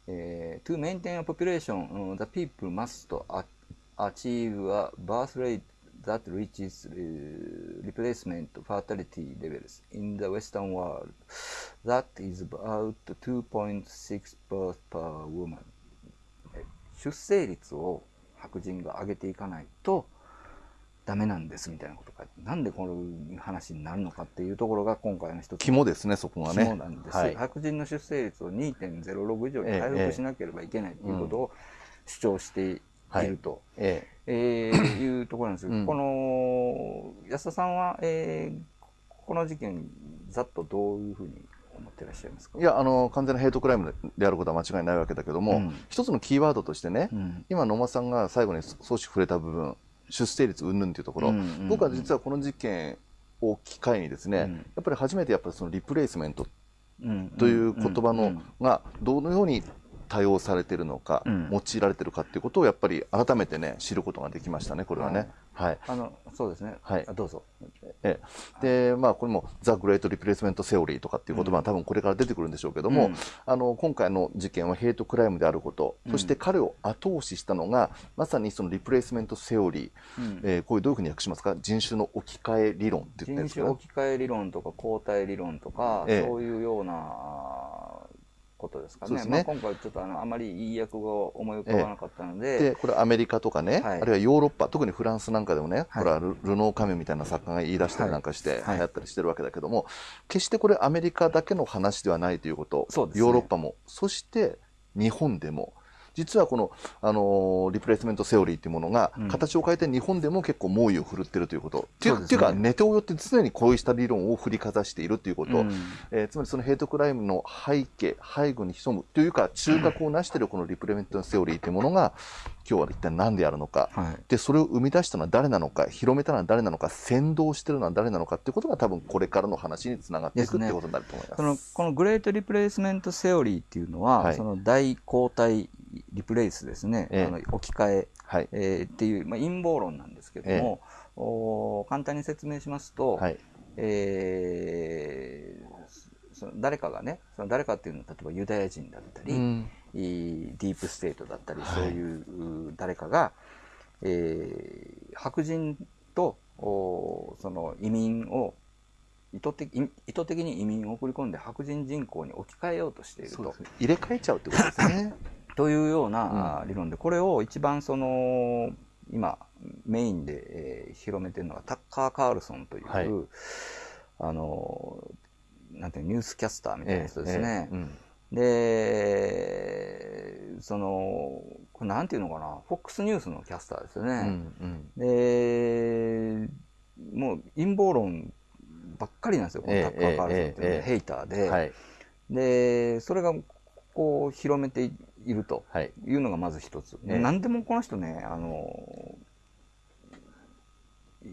えー to maintain a population, the people must achieve a birth rate that reaches uh, replacement fertility levels in the Western world. That is about 2.6 births per woman. え出生率を白人が上げていかないとダメなんですみたいなことがなんでこの話になるのかっていうところが今回の一つ肝ですね、そこがね。肝なんです、はい。白人の出生率を2.06以上に回復しなければいけないということを主張してい。ると、ええ。ーいうところなんですけど、うん。この安田さんは、えーこの事件ざっとどういうふうに思ってらっしゃいますか？えいや、あの、完全なヘイトクライムであることは間違いないわけだけども、うん。一つのキーワードとしてね、うん。今野間さんが最後に少し触れた部分出生率云々というところ、うんうんうん。僕は実はこの事件を機会にですね、うん。やっぱり初めてやっぱりそのリプレイスメントうんという言葉の、うんがどのように多用されているのか、うん。用いられているかっていうことをやっぱり改めてね知ることができましたねこれはね。はい。あのそうですね、はい。あどうぞ。ええ。でまあこれも「ザ・グレート・リプレイスメント・セオリー」とかっていう言葉は多分これから出てくるんでしょうけども、うん。あの今回の事件はヘイトクライムであること、そして彼を後押ししたのがまさにそのリプレイスメント・セオリー、うん。えーこういうどういうふうに訳しますか？人種の置き換え理論って言ってるんですか人種置き換え理論とか交代理論とか、ええ。そういうようなことですかね。そうですね。まあ、今回ちょっとあのあまりいい訳が思い浮かばなかったので、でこれアメリカとかね、はい。あるいはヨーロッパ特にフランスなんかでもね、はい。これはルルノーカミュみたいな作家が言い出したりなんかしてはい。流行ったりしてるわけだけども、決してこれアメリカだけの話ではないということそうですね。ヨーロッパも。そして日本でも実はこの、あのーリプレイスメントセオリーというものがうん。形を変えて日本でも結構猛威を振るってるということ、っていうかネトウヨって常にこうした理論を振りかざしているということ、うん。えーつまりそのヘイトクライムの背景、背後に潜むというか、中核を成しているこのリプレメントセオリーというものが、今日は一体何であるのか、はい。で、それを生み出したのは誰なのか、広めたのは誰なのか、先導しているのは誰なのかっていうことが多分これからの話につながっていくねっていうことになると思います。そのこのグレートリプレイスメントセオリーっていうのは、はい。その大交代リプレイスですね、ええあの置き換えはい。えーっていう、まあ、陰謀論なんですけども、おー簡単に説明しますと、はい。えーその誰かがねその誰かっていうのは例えばユダヤ人だったり、うんディープステートだったり、はいそういうう誰かが、えー白人とおその移民を意図的意意図的に移民を送り込んで白人人口に置き換えようとしていると。入れ替えちゃうってことですね。というような、あ理論でこれを一番その今メインで、えー広めてるのがタッカー・カールソンという、はい。あのなんていうのニュースキャスターみたいな人ですね。ええうん。でそのこれなんていうのかな FOX ニュースのキャスターですようね。ん。でもう陰謀論ばっかりなんですよ、このええタッカー・カールソンっていうのヘイターで。でそれがこう広めていると。はい。いうのがまず一つ。ええ何でもこの人ね、あの、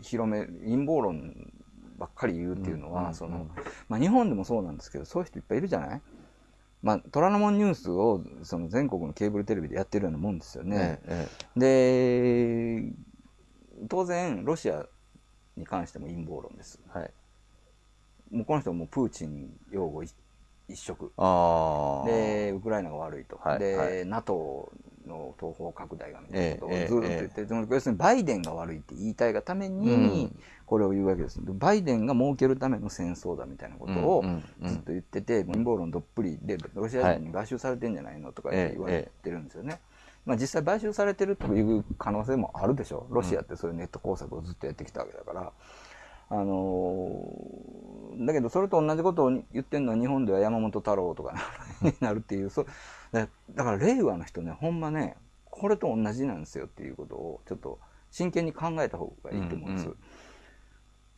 広め、陰謀論ばっかり言うっていうのは、うんその、うんまあ日本でもそうなんですけど、そういう人いっぱいいるじゃない？まあ、虎ノ門ニュースをその全国のケーブルテレビでやってるようなもんですよね。えで、当然、ロシアに関しても陰謀論です。えはい。もうこの人はもうプーチン擁護一一色。で、ウクライナが悪いと。で、はいはい NATO の東方拡大がみたいなことをええずっと言って、でも要するにバイデンが悪いって言いたいがためにうん、これを言うわけです。でバイデンが儲けるための戦争だみたいなことをうんうんうんずっと言ってて、陰謀論どっぷりで、ロシア人に買収されてんじゃないのとかええ言われてるんですよね。まあ実際買収されてるという可能性もあるでしょう。ロシアってそういうネット工作をずっとやってきたわけだから。あのーだけどそれと同じことを言ってるのは日本では山本太郎とか になるっていうそうだだから令和の人ねほんまねこれと同じなんですよっていうことをちょっと真剣に考えた方がいいと思うんです、うんうん。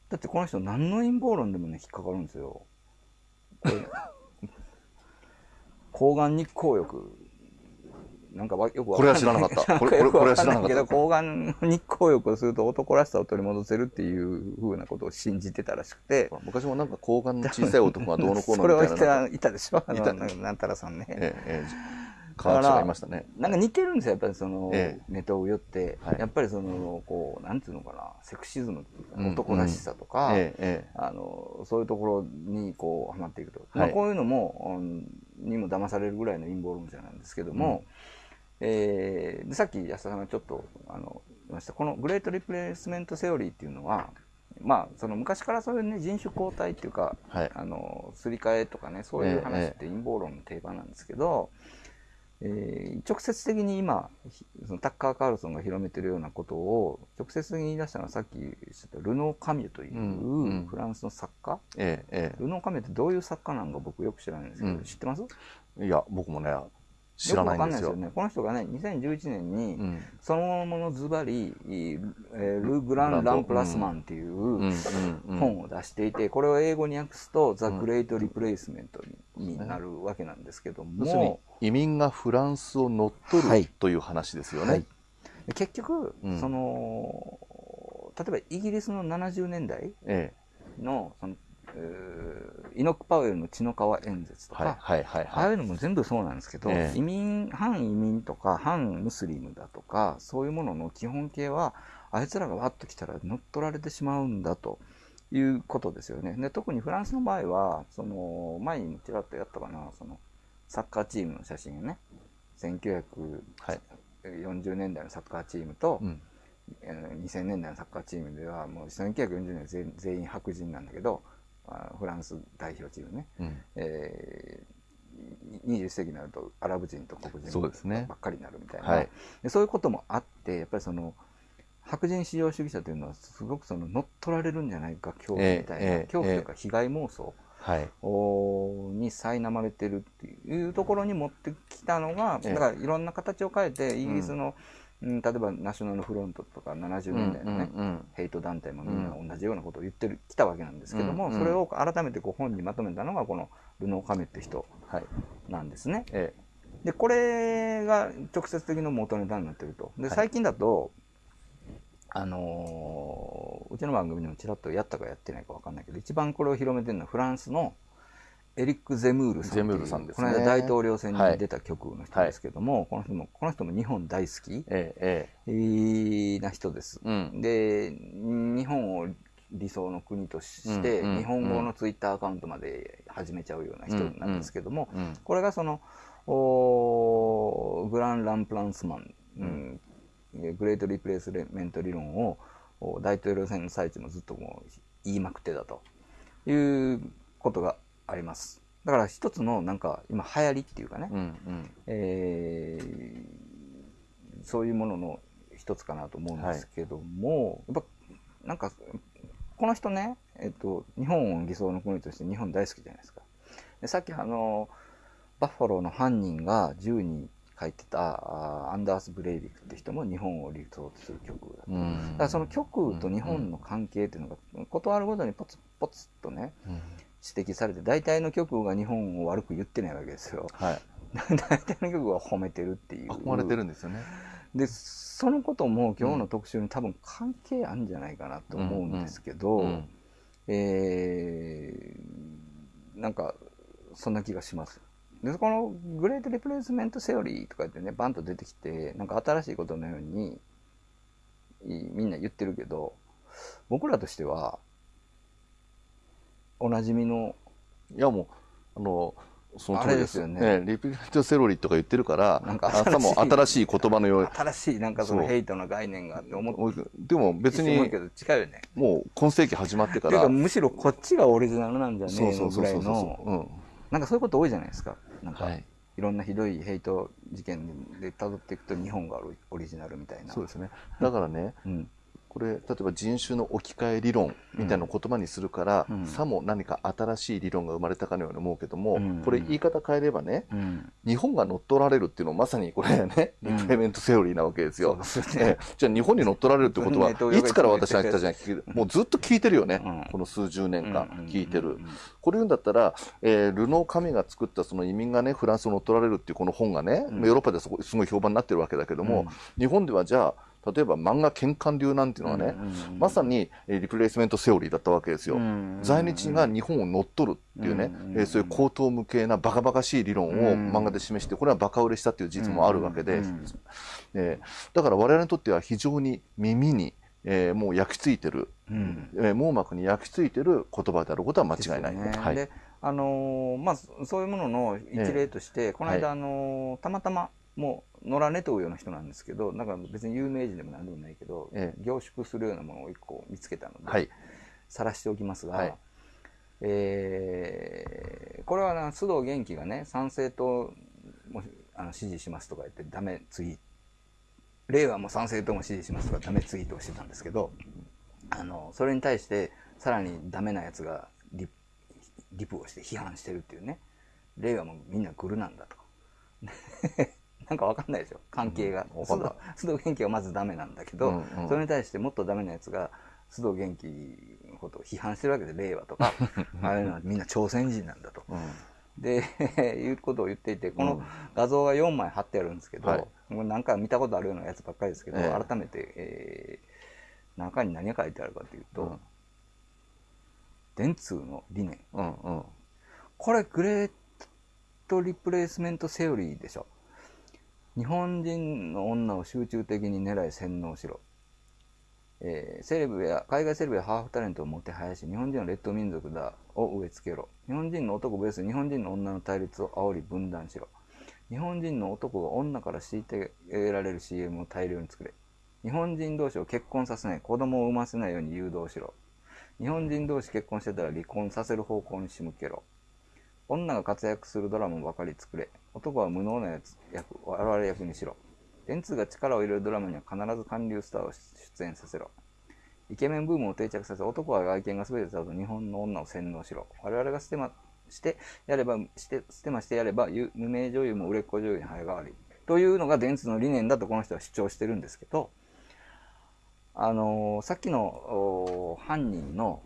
だってこの人何の陰謀論でもね引っかかるんですよ。これ 抗がん日光浴なんかわよくわこれは知らなかった。これ、は知らなかけど、った。抗がん日光浴をすると男らしさを取り戻せるっていうふうなことを信じてたらしくて、昔もなんか睾丸の小さい男がどうのこうのみたいな。っていたでしょあのいたなんたらさんね。えええ科学者がいましたね。なんか似てるんですよ、やっぱりその、えネタを言って、はいやっぱりその、こう、なんていうのかな、セクシズム、うん男らしさとか、えええあの、そういうところにこう、はまっていくと。まあ、はいこういうのも、うんにも騙されるぐらいの陰謀論者なんですけども、えーでさっき安田さんがちょっと、あの、言いました、このグレートリプレイスメントセオリーっていうのは、まあ、その昔からそういうね、人種交代っていうか、はい。あの、すり替えとかね、そういう話って陰謀論の定番なんですけど、えー直接的に今、ひそのタッカー・カールソンが広めてるようなことを、直接的に言い出したのはさっき言ったルノー・カミュという、フランスの作家？えええルノー・カミュってどういう作家なのか僕よく知らないんですけど、うん。知ってます？えいや、僕もね、知らないんですよ。よくわかんないですよね。この人がね、2011年に、うん。そのものズバリ、えール・グラン・ランプラスマンっていう本を出していて、これを英語に訳すと、ザ・グレート・リプレイスメントになるわけなんですけども、移民がフランスを乗っ取はい。るという話ですよね。はい。結局、うん。その、例えばイギリスの70年代えの、その、えーイノック・パウエルの血の川演説とか、えはいはいはいああはい。いうのも全部そうなんですけど、ええ移民、反移民とか反ムスリムだとか、そういうものの基本形は、あいつらがわっと来たら乗っ取られてしまうんだということですよね。で特にフランスの場合は、その前にもちらっとやったかな、そのサッカーチームの写真がね、はい1940年代のサッカーチームと、うんえー2000年代のサッカーチームでは、もう1940年は全全員白人なんだけど、あフランス代表チームね。うんえー、20世紀になるとアラブ人と黒人ばっかりになるみたいなはいでそういうこともあってやっぱりその白人至上主義者というのはすごくその乗っ取られるんじゃないか恐怖みたいな、ええええ恐怖というか被害妄想はい。おに苛まれてるっていうところに持ってきたのが、ええだからいろんな形を変えてイギリスの、うん例えばナショナルフロントとか70年代のね、うんうんヘイト団体もみんな同じようなことを言ってる、きたわけなんですけども、うんうんそれを改めてこう本にまとめたのがこのルノー・カメって人はい。なんですね。えで、これが直接的な元ネタになってると。で、はい最近だと、あのーうちの番組でもちらっとやったかやってないかわかんないけど、一番これを広めてるのはフランスのエリック・ゼムールさん。ゼムールさんですね。この間大統領選に出た局の人ですけども、この人も、この人も日本大好き、ええな人です。うん。で、日本を理想の国として、日本語のツイッターアカウントまで始めちゃうような人なんですけども、これがその、おーグラン・ランプランスマン、うん。グレート・リプレイスメント理論をお大統領選の最中もずっともう言いまくってたということがあります。だから一つのなんか今流行りっていうかね、うんうんえーそういうものの一つかなと思うんですけども、やっぱなんかこの人ね、えっと、日本を理想の国として日本大好きじゃないですか。でさっきあのバッファローの犯人が銃に書いてたアンダース・ブレイビックって人も日本を理想とする曲だった。うんだからその曲と日本の関係っていうのが断るごとにポツポツっとねうん指摘されて大体の曲が日本を悪く言ってないわけですよ。はい。大体の曲は褒めてるっていう。憧れてるんですよね。で、そのことも今日の特集に多分関係あるんじゃないかなと思うんですけど、うんえーなんか、そんな気がします。で、このグレートリプレイスメントセオリーとかってね、バンと出てきて、なんか新しいことのように、いみんな言ってるけど、僕らとしては、おなじみのいやもう、あの、その通りですよあれですよね。リピートセロリとか言ってるから、なんか朝も新しい言葉のよう新しいなんかそのヘイトの概念があって思ってでも別に思うけ、ど近いよね。もう今世紀始まってからむしろこっちがオリジナルなんじゃねえのぐらいの、うんなんかそういうこと多いじゃないですか。なんか、はいい、ろんなひどいヘイト事件で辿っていくと日本がオリジナルみたいな。そうですね。だからね、うん。これ、例えば人種の置き換え理論みたいな言葉にするから、うん。さも何か新しい理論が生まれたかのように思うけども、うん。これ言い方変えればね、うん。日本が乗っ取られるっていうのはまさにこれね、うん。リプレイメントセオリーなわけですよ。すよね。ええ。じゃあ日本に乗っ取られるってことは、いつから私が来たじゃん、もうずっと聞いてるよね、うん。この数十年間うん聞いてる。うんこれ言うんだったら、えールノー神が作ったその移民がね、フランスを乗っ取られるっていうこの本がね、うん。ヨーロッパですごい評判になってるわけだけども、うん。日本ではじゃあ、例えば漫画喧嘩流なんていうのはね、まさにえーリプレイスメントセオリーだったわけですよ。在日が日本を乗っ取るっていうね、うんえーそういう高等無形なバカバカしい理論をうん漫画で示して、これはバカ売れしたっていう事実もあるわけで、うんえーだから我々にとっては非常に耳に、えーもう焼き付いてる、うん。えー網膜に焼き付いてる言葉であることは間違いない。い。であのーまあそそういうものの一例として、この間、はあのーたまたまもう野良猫というような人なんですけどなんか別に有名人でも何でもないけど、え凝縮するようなものを一個見つけたので、はい。晒しておきますが、はい。えーこれはな須藤元気がね参政党もあの支持しますとか言ってダメツイート令和も参政党も支持しますとかダメツイートをしてたんですけどあのそれに対してさらにダメなやつがリリプをして批判してるっていうね。令和もみんなグルなんだとなんかわかんないでしょ関係が、うん須藤元気はまずダメなんだけど、うんうん。それに対してもっとダメなやつが須藤元気のことを批判してるわけで令和とかああいうのはみんな朝鮮人なんだと。うん。で いうことを言っていてこのうん。画像が4枚貼ってあるんですけど、うなんか見たことあるようなやつばっかりですけど、ええ。改めて、えー中に何が書いてあるかというと、うん。電通の理念。うんうん。これグレートリプレイスメントセオリーでしょ日本人の女を集中的に狙い洗脳しろ、えーセレブや海外セレブやハーフタレントをもてはやし日本人は劣等民族だを植え付けろ。日本人の男ベース日本人の女の対立を煽り分断しろ。日本人の男が女から虐げられる CM を大量に作れ。日本人同士を結婚させない子供を産ませないように誘導しろ。日本人同士結婚してたら離婚させる方向に仕向けろ。女が活躍するドラマばかり作れ。男は無能なやつ役我々役にしろ。電通が力を入れるドラマには必ず韓流スターを出演させろ。イケメンブームを定着させ男は外見が全てだと日本の女を洗脳しろ。我々がステマしてやればしてステマしてやれば無名女優も売れっ子女優に早変わり。というのが電通の理念だとこの人は主張してるんですけどあのーさっきの犯人の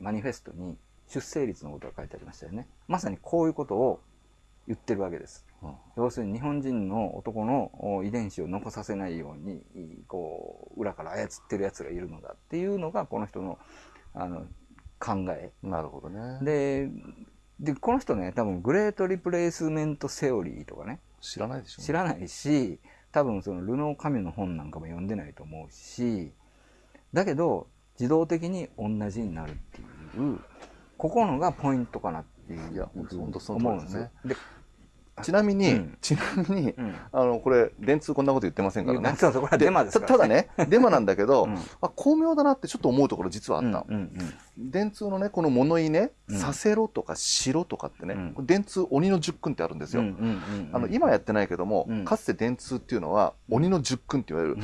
マニフェストに出生率のことが書いてありましたよね。まさにこういうことを言ってるわけです。うん。要するに日本人の男のお遺伝子を残させないようにこう裏から操ってるやつがいるのだっていうのがこの人のあの考え。なるほどね。ででこの人ね多分グレートリプレイスメントセオリーとかね。知らないでしょ。知らないし多分そのルノー・カミュの本なんかも読んでないと思うしだけど自動的に同じになるっていうここのがポイントかなっていういや本当その通思うんですねよ。でちなみに、うんちなみに、うんあの、これ、電通こんなこと言ってませんからね。そうそうこれはデマですから、たただね、デマなんだけど、うんあ巧妙だなってちょっと思うところ実はあうんった。うんうん電通のね、この物言いね、うん。させろとかしろとかってね、うん。電通鬼の十訓ってあるんですよ。あの今やってないけども、うん。かつて電通っていうのは鬼の十訓って言われる、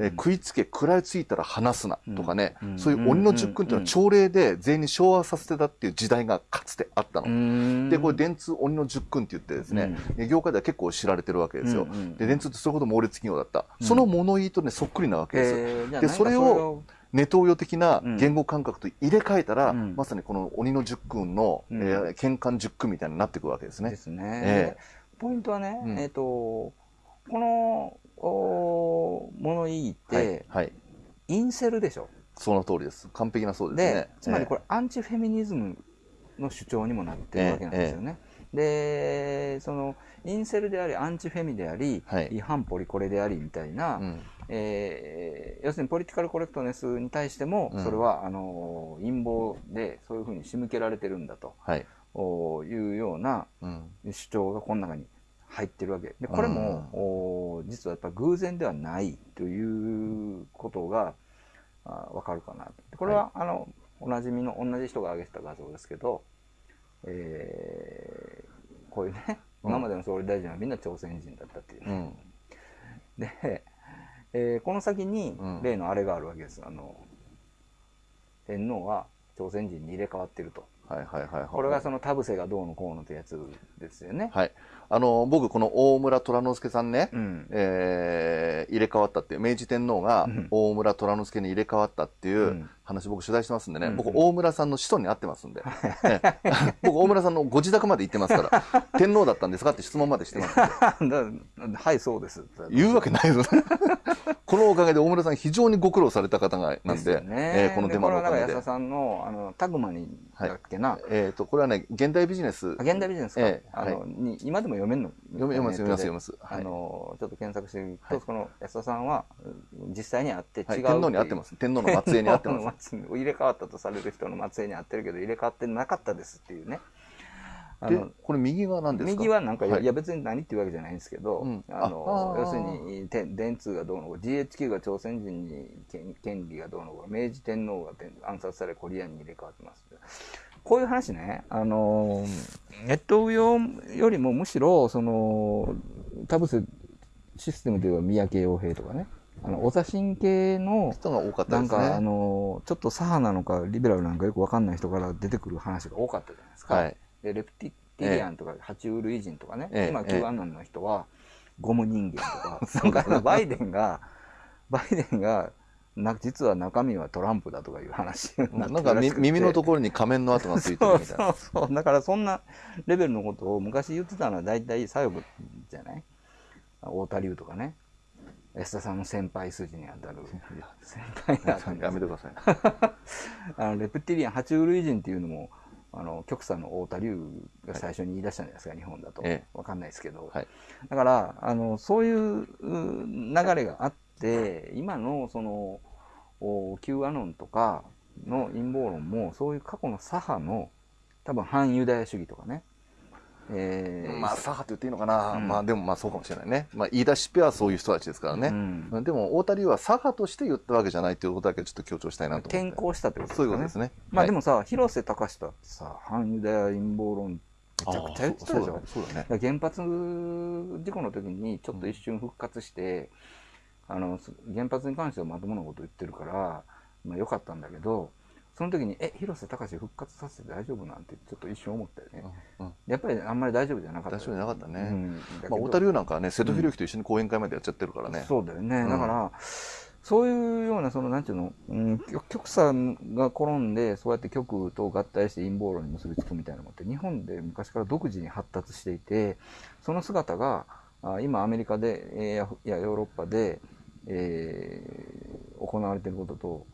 えー食いつけ食らいついたら離すなとかね、うんそういう鬼の十訓っていうのは朝礼で全員に昭和させてたっていう時代がかつてあったの。うんでこれ電通鬼の十訓って言ってですね、え業界では結構知られてるわけですよ。で電通ってそういうこと猛烈企業だった、うん。その物言いとねそっくりなわけです。でそれをネトウヨ的なうん。言語感覚と入れ替えたら、うん。まさにこの鬼の十訓の、うん。えー、剣艦十訓みたいになっていくわけですね。ですね、えポイントはね、うん。えっ、とこのお物言いって、はい、はい、インセルでしょ？その通りです。完璧なそうですでね。つまりこれ、れアンチフェミニズムの主張にもなってるわけなんですよね。でそのインセルでありアンチフェミであり、はい。違反ポリコレでありみたいな、うん。えー要するにポリティカルコレクトネスに対しても、うん。それはあの陰謀でそういうふうに仕向けられてるんだとはい、おいうようなうん、主張がこの中に入ってるわけ。でこれも、お実はやっぱ偶然ではないということがあ分かるかなと。これは、あのおなじみの同じ人が上げてた画像ですけど、えーこういうねうん今までの総理大臣はみんな朝鮮人だったっていうね、うん、で、えーこの先にうん。例のあれがあるわけです。あの天皇は朝鮮人に入れ替わってると。はい、はい、はい、はい。これがその田臥がどうのこうのってやつですよね、はい、あの僕この大村虎之助さんね、うん。えー入れ替わったっていう明治天皇がうん。大村虎之助に入れ替わったっていう、うん話僕取材してますんでね、うん僕大村さんの子孫に会ってますんで、ええ。僕大村さんのご自宅まで行ってますから、天皇だったんですかって質問までしてますはい、そうです。言うわけないですこのおかげで大村さん非常にご苦労された方がなんで、すよね。えーこの手間のおかげで。なんか安田さんのあのタグマにだっけな、えっ、と、これはね、現代ビジネス。あ現代ビジネスか、ええあのに今でも読めるの？読めます読めます読めます。はい。あのちょっと検索してみると、はい。その安田さんはうん実際に会って違う、はい、天皇に会ってます。天皇の末裔に会ってます。す入れ替わったとされる人の末裔に会ってるけど入れ替わってなかったですっていうね。あでの、これ右は何ですか？右はなんか、はい。い、や別に何っていうわけじゃないんですけど、うん。あの要するにて電通がどうのこう GHQ が朝鮮人に権権利がどうのこう明治天皇が天暗殺されコリアンに入れ替わってますこういう話ねあのネット上よりもむしろその田臥システムでは三宅洋平とかねあのお座神系の人が多かったですなんか、あね。の、ちょっと左派なのか、リベラルなのかよくわかんない人から出てくる話が多かったじゃないですか。はい。でレプティリアンとか、爬虫類人とかね、ええ今、ええ Q アノンの人は、ゴム人間とか、なんかバイデンが、バイデンが、な実は中身はトランプだとかいう話にななんか耳のところに仮面の跡がついてるみたいな。そうそうそう。だからそんなレベルのことを昔言ってたのは大体左翼じゃない？太田龍とかね。安田さんの先輩筋にあたる。先輩にあたる。やめてください。あのレプティリアン、爬虫類人っていうのも、あの、極左の太田龍が最初に言い出したんじゃないですか、日本だとええ。わかんないですけど。はい。だから、あの、そういうう流れがあって、今のその、お Q アノンとかの陰謀論も、そういう過去の左派の、多分反ユダヤ主義とかね。えーまあ、左派って言っていいのかな？うんまあ、でもまあそうかもしれないね。まあ、言い出しっぺはそういう人たちですからうね。んでも、太田龍は左派として言ったわけじゃないっていうことだけちょっと強調したいなと。転向したってことですかね。そういうことですね。まあでも、もさ、広瀬隆だってさ、反ユダヤ陰謀論めちゃくちゃ言ってたでしょそうだね。。そうだ原発事故の時にちょっと一瞬復活して、あのす原発に関してはまともなこと言ってるから、まあ、よかったんだけどその時に「え広瀬隆復活させて大丈夫?」なんてちょっと一瞬思ったよね、うんうんやっぱりあんまり大丈夫じゃなかった大丈夫じゃなかったねうんまあ、太田龍なんかはね、瀬戸宏之と一緒に講演会までやっちゃってるからね。そうだよね、うんだからそういうようなそのなんていうの、うん、極極左が転んでそうやって極右と合体して陰謀論に結びつくみたいなのって日本で昔から独自に発達していてその姿があ今アメリカでえいやヨーロッパで、えー行われていることと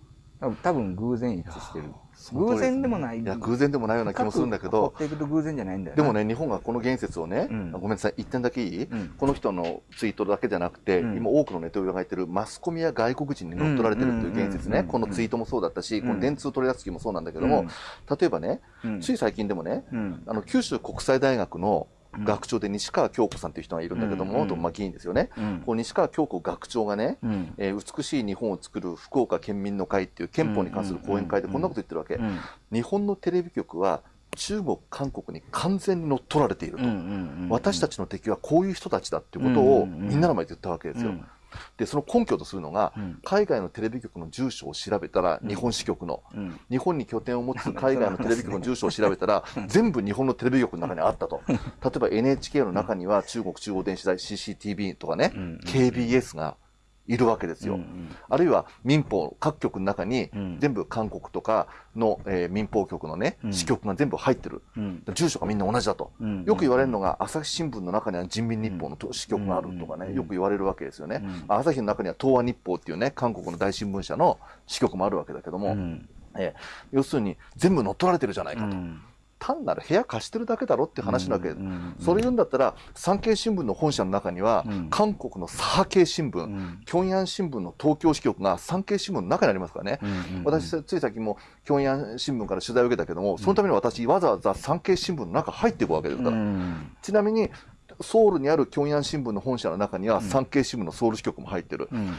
多分偶然一致してる。偶然でもない。いや、偶然でもないような気もするんだけ掘どっ、ていくと偶然じゃないんだよなでもね、日本がこの言説をね、うん。ごめんなさい、一点だけいい、うん。この人のツイートだけじゃなくて、うん。今多くのネットが言ってるマスコミや外国人に乗っ取られてるっていう言説ね、うん。このツイートもそうだったし、うん。この電通取り扱いもそうなんだけども、例えばね、うん。つい最近でもね、うん。あの九州国際大学の学長で西川京子さんという人がいるんだけども、うん元まあ議員ですよね。うんこう西川京子学長がね、うんえー美しい日本を作る福岡県民の会っていう憲法に関する講演会でこんなこと言ってるわけ。うん日本のテレビ局は中国、韓国に完全に乗っ取られていると。私たちの敵はこういう人たちだっていうことをみんなの前で言ったわけですよ。うんで、その根拠とするのが、うん。海外のテレビ局の住所を調べたら、うん。日本支局の、うん。日本に拠点を持つ 海外のテレビ局の住所を調べたら、全部日本のテレビ局の中にあったと。例えば NHK の中には中国中央電子台 CCTV とかね、うん。KBS がいるわけですよ。うんうんあるいは民放各局の中にうん全部韓国とかの、えー民放局のね、うん支局が全部入ってる。うん住所がみんな同じだと。うんよく言われるのが、朝日新聞の中には人民日報の支局があるとかね、うんよく言われるわけですよね。うん朝日の中には東亜日報っていうね、韓国の大新聞社の支局もあるわけだけども、うんえー要するに全部乗っ取られてるじゃないかと。うん単なる部屋貸してるだけだろって話なわけです。うんうんそれ言うんだったら、産経新聞の本社の中には、うん韓国の左派系新聞、うん平壌新聞の東京支局が産経新聞の中にありますからね。うんうん私、つい最近も平壌新聞から取材を受けたけども、そのために私、わざわざ産経新聞の中入っていくわけですから。うんちなみに、ソウルにある平壌新聞の本社の中には、産経新聞のソウル支局も入ってる。うん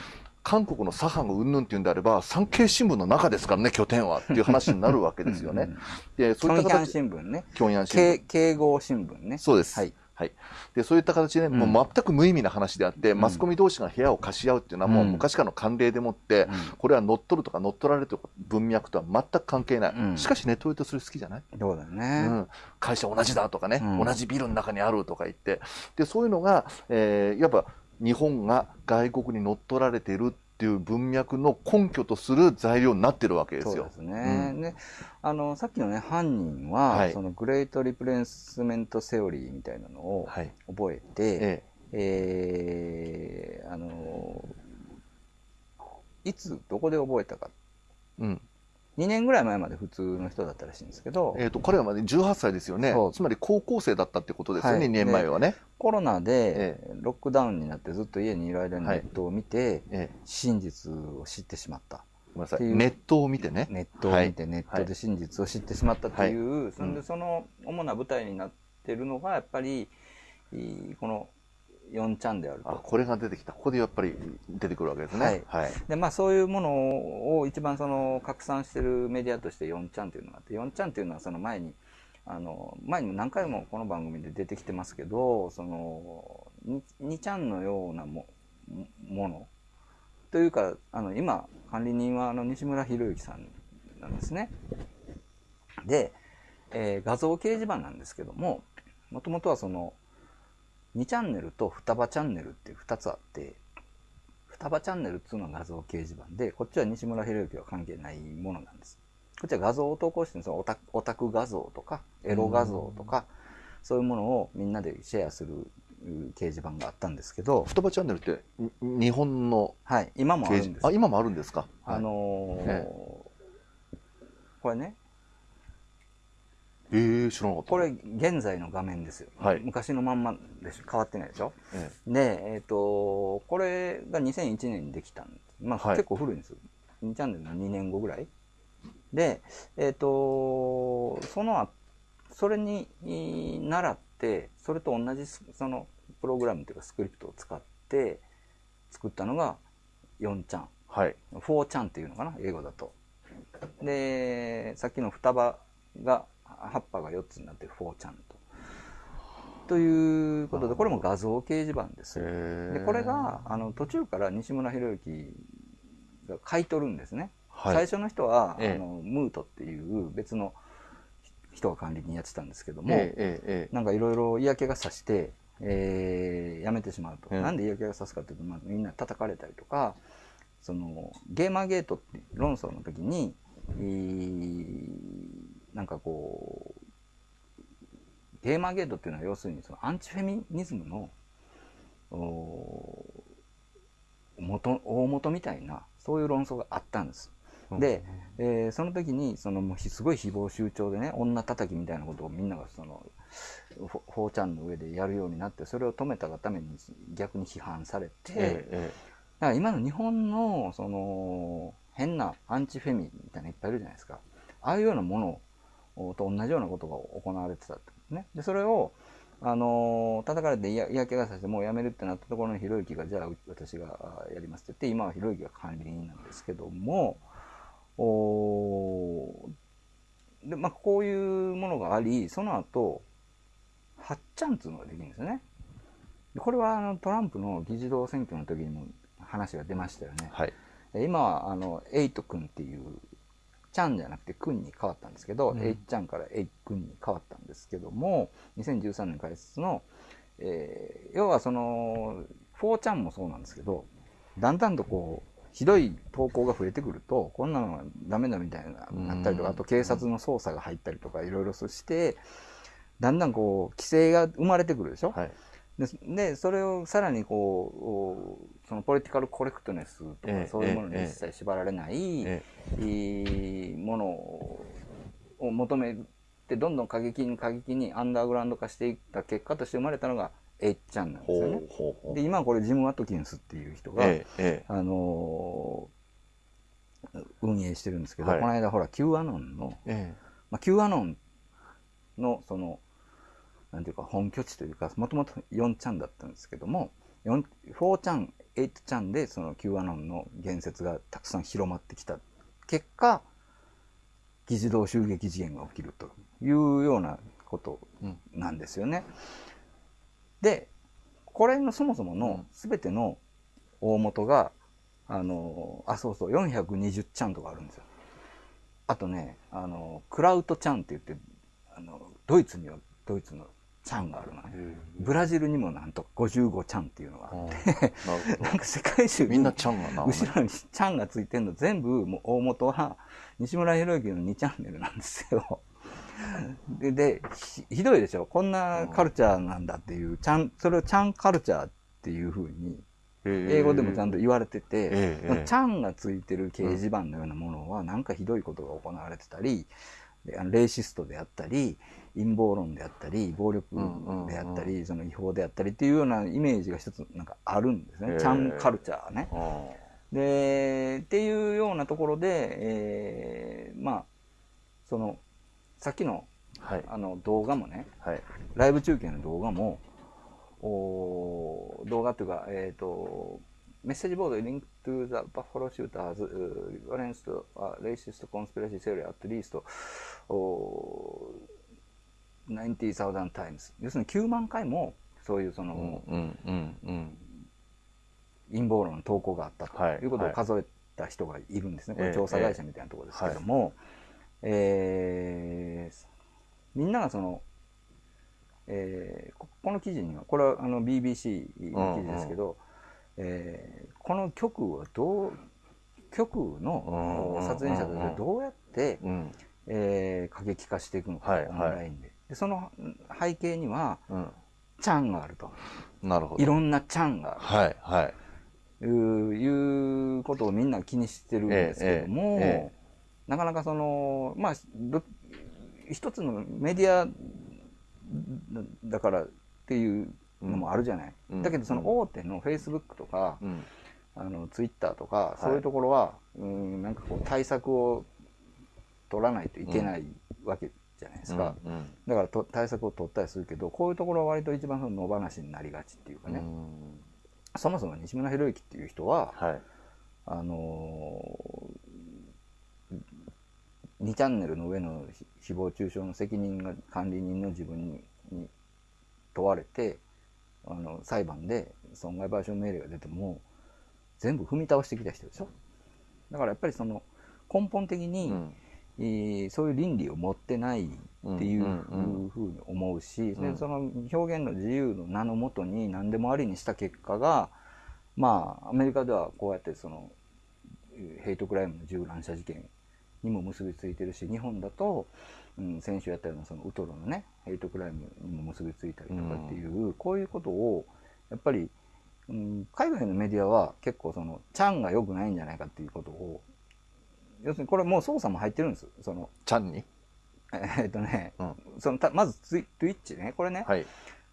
韓国の左派がうんぬんっていうんであれば、産経新聞の中ですからね、拠点はっていう話になるわけですよね。で、そういった形、新聞ね。平壌新聞。敬。敬語新聞ね。そうです。はい。はい。で、そういった形で、もう全く無意味な話であって、ん。マスコミ同士が部屋を貸し合うっていうのはもううん。昔からの慣例でもって、うん。これは乗っ取るとか乗っ取られるとか文脈とは全く関係ない。うん。しかしネットウェイトそれ好きじゃない？そうだね。ん、会社同じだとかね、うん。同じビルの中にあるとか言って、で、そういうのが、えーいわば日本が外国に乗っ取られているっっていう文脈の根拠とする材料になってるわけですよ。そうですね。うんで、あの、さっきのね、犯人は、はいそのグレートリプレイスメントセオリーみたいなのをはい。覚えて、ええーあの、いつ、どこで覚えたか。え。うん。2年ぐらい前まで普通の人だったらしいんですけど、えっ、と、彼はまで18歳ですよねそう。つまり高校生だったってことですよね、はい2年前はね。コロナでえロックダウンになってずっと家にいる間にネはいットを見て、ええ。真実を知ってしまった。ごめんなさい。っていうネットを見てね。ネットを見てネットで真実を知ってしまったっていう、そんうんでその主な舞台になってるのがやっぱりいいこの4ちゃんであるあ、と。これが出てきた。ここでやっぱり出てくるわけですね。はいはい。でまあそういうものを一番その拡散してるメディアとして4ちゃんっていうのがあって4ちゃんっていうのはその前にあの前にも何回もこの番組で出てきてますけどその 2, ちゃんのようなもものというかあの今管理人はあの西村博之さんなんですね。で、えー画像掲示板なんですけどももともとはその2チャンネルと双葉チャンネルっていう2つあって双葉チャンネルっていうのは画像掲示板でこっちは西村博之は関係ないものなんです。こっちは画像を投稿してるんですよ。オタクオタク画像とかエロ画像とかそういうものをみんなでシェアするうん掲示板があったんですけど双葉チャンネルってに日本のはい今もあ掲るんです示あ今もあるんですか？あのーえ。これねえー、知らなかったこれ現在の画面ですよ、はい昔のまんまでしょ変わってないでしょ？えで、えっ、と、これが2001年にできたんです。まあ、はい結構古いんですよ。2チャンネルの2年後ぐらい。で、えっ、と、その後、それにい習って、それと同じスそのプログラムというかスクリプトを使って作ったのが4ちゃん。はい4ちゃんっていうのかな、英語だと。で、さっきの双葉が、葉っぱが4つになって4ちゃんと。ということで、これも画像掲示板です。へでこれがあの途中から西村博之が買い取るんですね、はい。最初の人は、ええ。あのムートっていう別の人が管理人やってたんですけども、えなんかいろいろ嫌気がさして、えー辞めてしまうと、ええなんで嫌気がさすかというと、まあ、みんな叩かれたりとかそのゲーマーゲートって論争の時に、えーなんかこうゲーマーゲートっていうのは要するにそのアンチフェミニズムのお元大元みたいなそういう論争があったんです。で、えーその時にそのもうひすごい誹謗中傷でね女叩きみたいなことをみんながそのフォーちゃんの上でやるようになってそれを止めたがために逆に批判されて、ええだから今の日本のその変なアンチフェミみたいなのいっぱいいるじゃないですか。ああいうようなものと同じようなことが行われてたってことね。でそれをあの叩かれて嫌嫌気がさしてもうやめるってなったところのひろゆきがじゃあう私があやりますって言って今はひろゆきが管理人なんですけどもおーでまあこういうものがありその後はっちゃんっていうのができるんですよね。でこれはあのトランプの議事堂選挙の時にも話が出ましたよね。はい。え今はあのエイト君っていうちゃんじゃなくて君に変わったんですけど、うん。エイちゃんからエイ君に変わったんですけども2013年開設の、えー要はその4ちゃんもそうなんですけどだんだんとこうひどい投稿が増えてくるとこんなのはダメだみたいななったりとかうん。あと警察の捜査が入ったりとかいろいろしてだんだんこう規制が生まれてくるでしょ、はいででそれをさらにこうおそのポリティカルコレクトネスとか、ええそういうものにええ一切縛られない、ものを求めてどんどん過激に過激にアンダーグラウンド化していった結果として生まれたのがエイちゃんなんですよね。で今はこれジム・ワトキンスっていう人が、あのー運営してるんですけど、はい。この間ほら Q アノンの、ええ。まあ、Q アノンのそのなんていうか本拠地というかもともと4ちゃんだったんですけども4 4ちゃん8ちゃんでその Q アノンの言説がたくさん広まってきた結果議事堂襲撃事件が起きるというようなことうんなんですよね。でこれのそもそもの全ての大元があのあそうそう420ちゃんとかあるんですよ。あとねあのクラウトちゃんって言ってあのドイツにはドイツのチャンがあるのね。ブラジルにもなんと55チャンっていうのがあって、なるほなんか世界中ど。みんなちゃんがな。後ろにチャンがついてんの全部もう大元は西村博之の2チャンネルなんですよ。で、でひひどいでしょ？こんなカルチャーなんだっていう、ちゃん、それをチャンカルチャーっていうふうに、英語でもちゃんと言われてて、ええええチャンがついてる掲示板のようなものは、なんかひどいことが行われてたり、であのレイシストであったり、陰謀論であったり、暴力であったり、その違法であったりっていうようなイメージが一つなんかあるんですね。ええチャンカルチャーね。あで、っていうようなところで、えーまあ、その、さっきのはい。あの動画もね、はい。ライブ中継の動画も、お動画というか、えっ、と、メッセージボード、Link to the Buffalo Shooters, uh, Violence to a Racist Conspiracy Theory at least、お90,000 times。要するに9万回も、そういうその、うんうんうんうん。陰謀論の投稿があったはいということを数えた人がいるんですね。これええ調査会社みたいなところですけども、えーみんながその、えーここの記事には、これはあの BBC の記事ですけど、えーこの曲はどう、曲のうん撮影者たちがどうやって、うん。えー過激化していくのか、はいオンラインで。でその背景には、うん。チャンがあると。なるほど。いろんなチャンがある。はいはい。いうことをみんな気にしてるんですけども、ええええなかなかその、まあ、ど一つのメディアだからっていうのもあるじゃない。うんだけどその大手のフェイスブックとか、うん。あのツイッターとか、いそういうところは、うん、なんかこう対策を取らないといけないわけじゃないですか。うん。だからと対策を取ったりするけど、こういうところは割と一番その野放しになりがちっていうかね。うんそもそも西村博之っていう人は、はい。あのー、2チャンネルの上のひ誹謗中傷の責任が管理人の自分にに問われてあの裁判で損害賠償命令が出ても全部踏み倒してきた人でしょだからやっぱりその根本的に、うん。えーそういう倫理を持ってないっていううんふうに思うし、うん。でその表現の自由の名のもとに何でもありにした結果がまあアメリカではこうやってそのえーヘイトクライムの銃乱射事件にも結びついてるし日本だと、うん、先週やったようなそのウトロのねヘイトクライムにも結びついたりとかっていう、こういうことをやっぱり、うん、海外のメディアは結構そのチャンが良くないんじゃないかっていうことを要するにこれもう捜査も入ってるんです。そのちゃんに？えーっとね、うん。そのたまずツイ Twitch ね。これね、はい。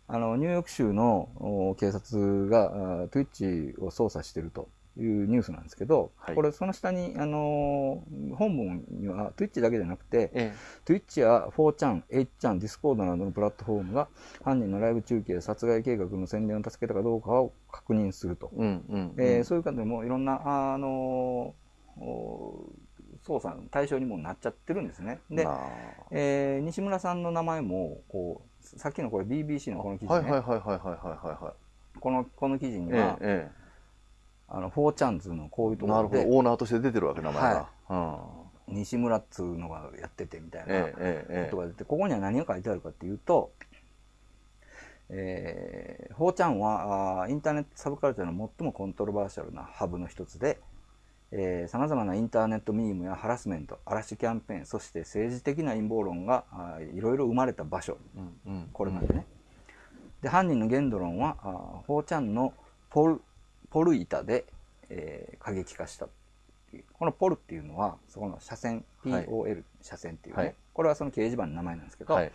あのニューヨーク州のお警察があ Twitch を捜査してるというニュースなんですけど、はい。これその下に、あのー本文には Twitch だけじゃなくて、え Twitch や 4chan、8chan、Discord などのプラットフォームが犯人のライブ中継、殺害計画の宣伝を助けたかどうかを確認すると。そういう方でもいろんな、あのーお捜査の対象にもなっちゃってるんですね。で、まえー西村さんの名前もこうさっきのこれ BBC のこの記あ事ね、はいはいはいはいはいはいはこのこの記事にい。は、ええあの4チャンズのこういうええ。なるほど。ところでオーナーとして出てるわけ、名前が。うん。西村っつうのがやっててみたいなことが出てここには何が書いてあるかっていうと、えー、4ちゃんはあーインターネットサブカルチャーの最もコントロバーシャルなハブの一つで、さまざまなインターネットミームやハラスメント、嵐キャンペーン、そして政治的な陰謀論がいろいろ生まれた場所、うんうん。これまでね。で、犯人の言動論は、あー4ちゃんのポル、ポル板で、えー過激化した。このポルっていうのは、そこの車線、はい POL、車線っていうね、はいこれはその掲示板の名前なんですけど、はい。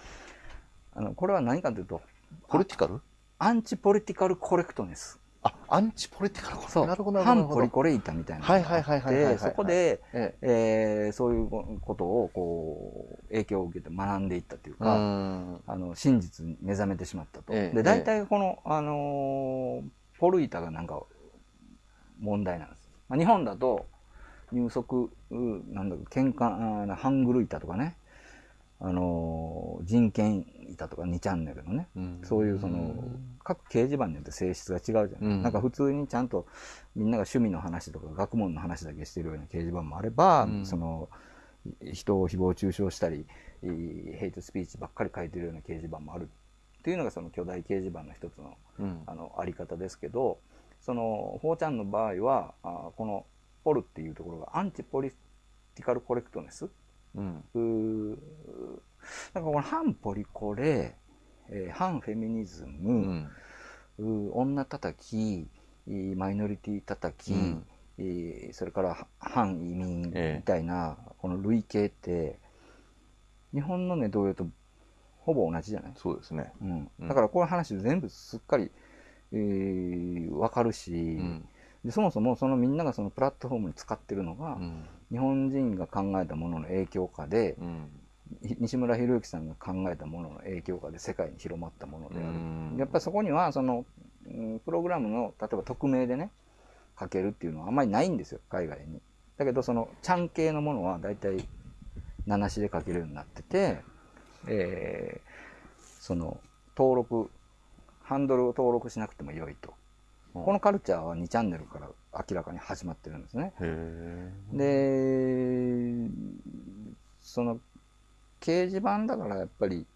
あのこれは何かというと、ポリティカル？アンチポリティカルコレクトネス。あ、アンチポリティカルそう。なるほどなるほど。反ポリコレ板みたいなのはいがあはいはいはいはいはいって、そこで、ええーそういうことを、こう、影響を受けて学んでいったというえ。うか、ん。あの真実に目覚めてしまったと。ええで大体この、あのーポル板がなんか問題なんです。まあ、日本だと入足うなんだろう喧嘩ハングル板とかね、あのー人権板とか2チャンネルのね、うん。そういうその各掲示板によって性質が違うじゃない、うん。なんか普通にちゃんとみんなが趣味の話とか学問の話だけしてるような掲示板もあれば、うん。そのい人を誹謗中傷したりいヘイトスピーチばっかり書いてるような掲示板もあるっっていうのがその巨大掲示板の一つのうん。あのあり方ですけどその 4chan の場合はあこのポルっていうところがアンチポリティカルコレクトネスうんなんかこの反ポリコレ、えー反フェミニズうム、ん。うー女叩きえーマイノリティ叩き、うん。えーそれからは反移民ええ。みたいな、この類型って日本のね同様とほぼ同じじゃない、そうですね。うん。うん。だからこういう話全部すっかり、えー、分かるし、うん。でそもそもそのみんながそのプラットフォームに使ってるのが、うん。日本人が考えたものの影響下で、うん。ひ西村博之さんが考えたものの影響下で世界に広まったものである。うんやっぱりそこにはその、うんプログラムの例えば匿名でね書けるっていうのはあんまりないんですよ海外に。だけどそのちゃん系のものは大体名しで書けるようになってて、えーその登録ハンドルを登録しなくても良いと。このカルチャーは2チャンネルから明らかに始まってるんですね。へで、その、掲示板だからやっぱり、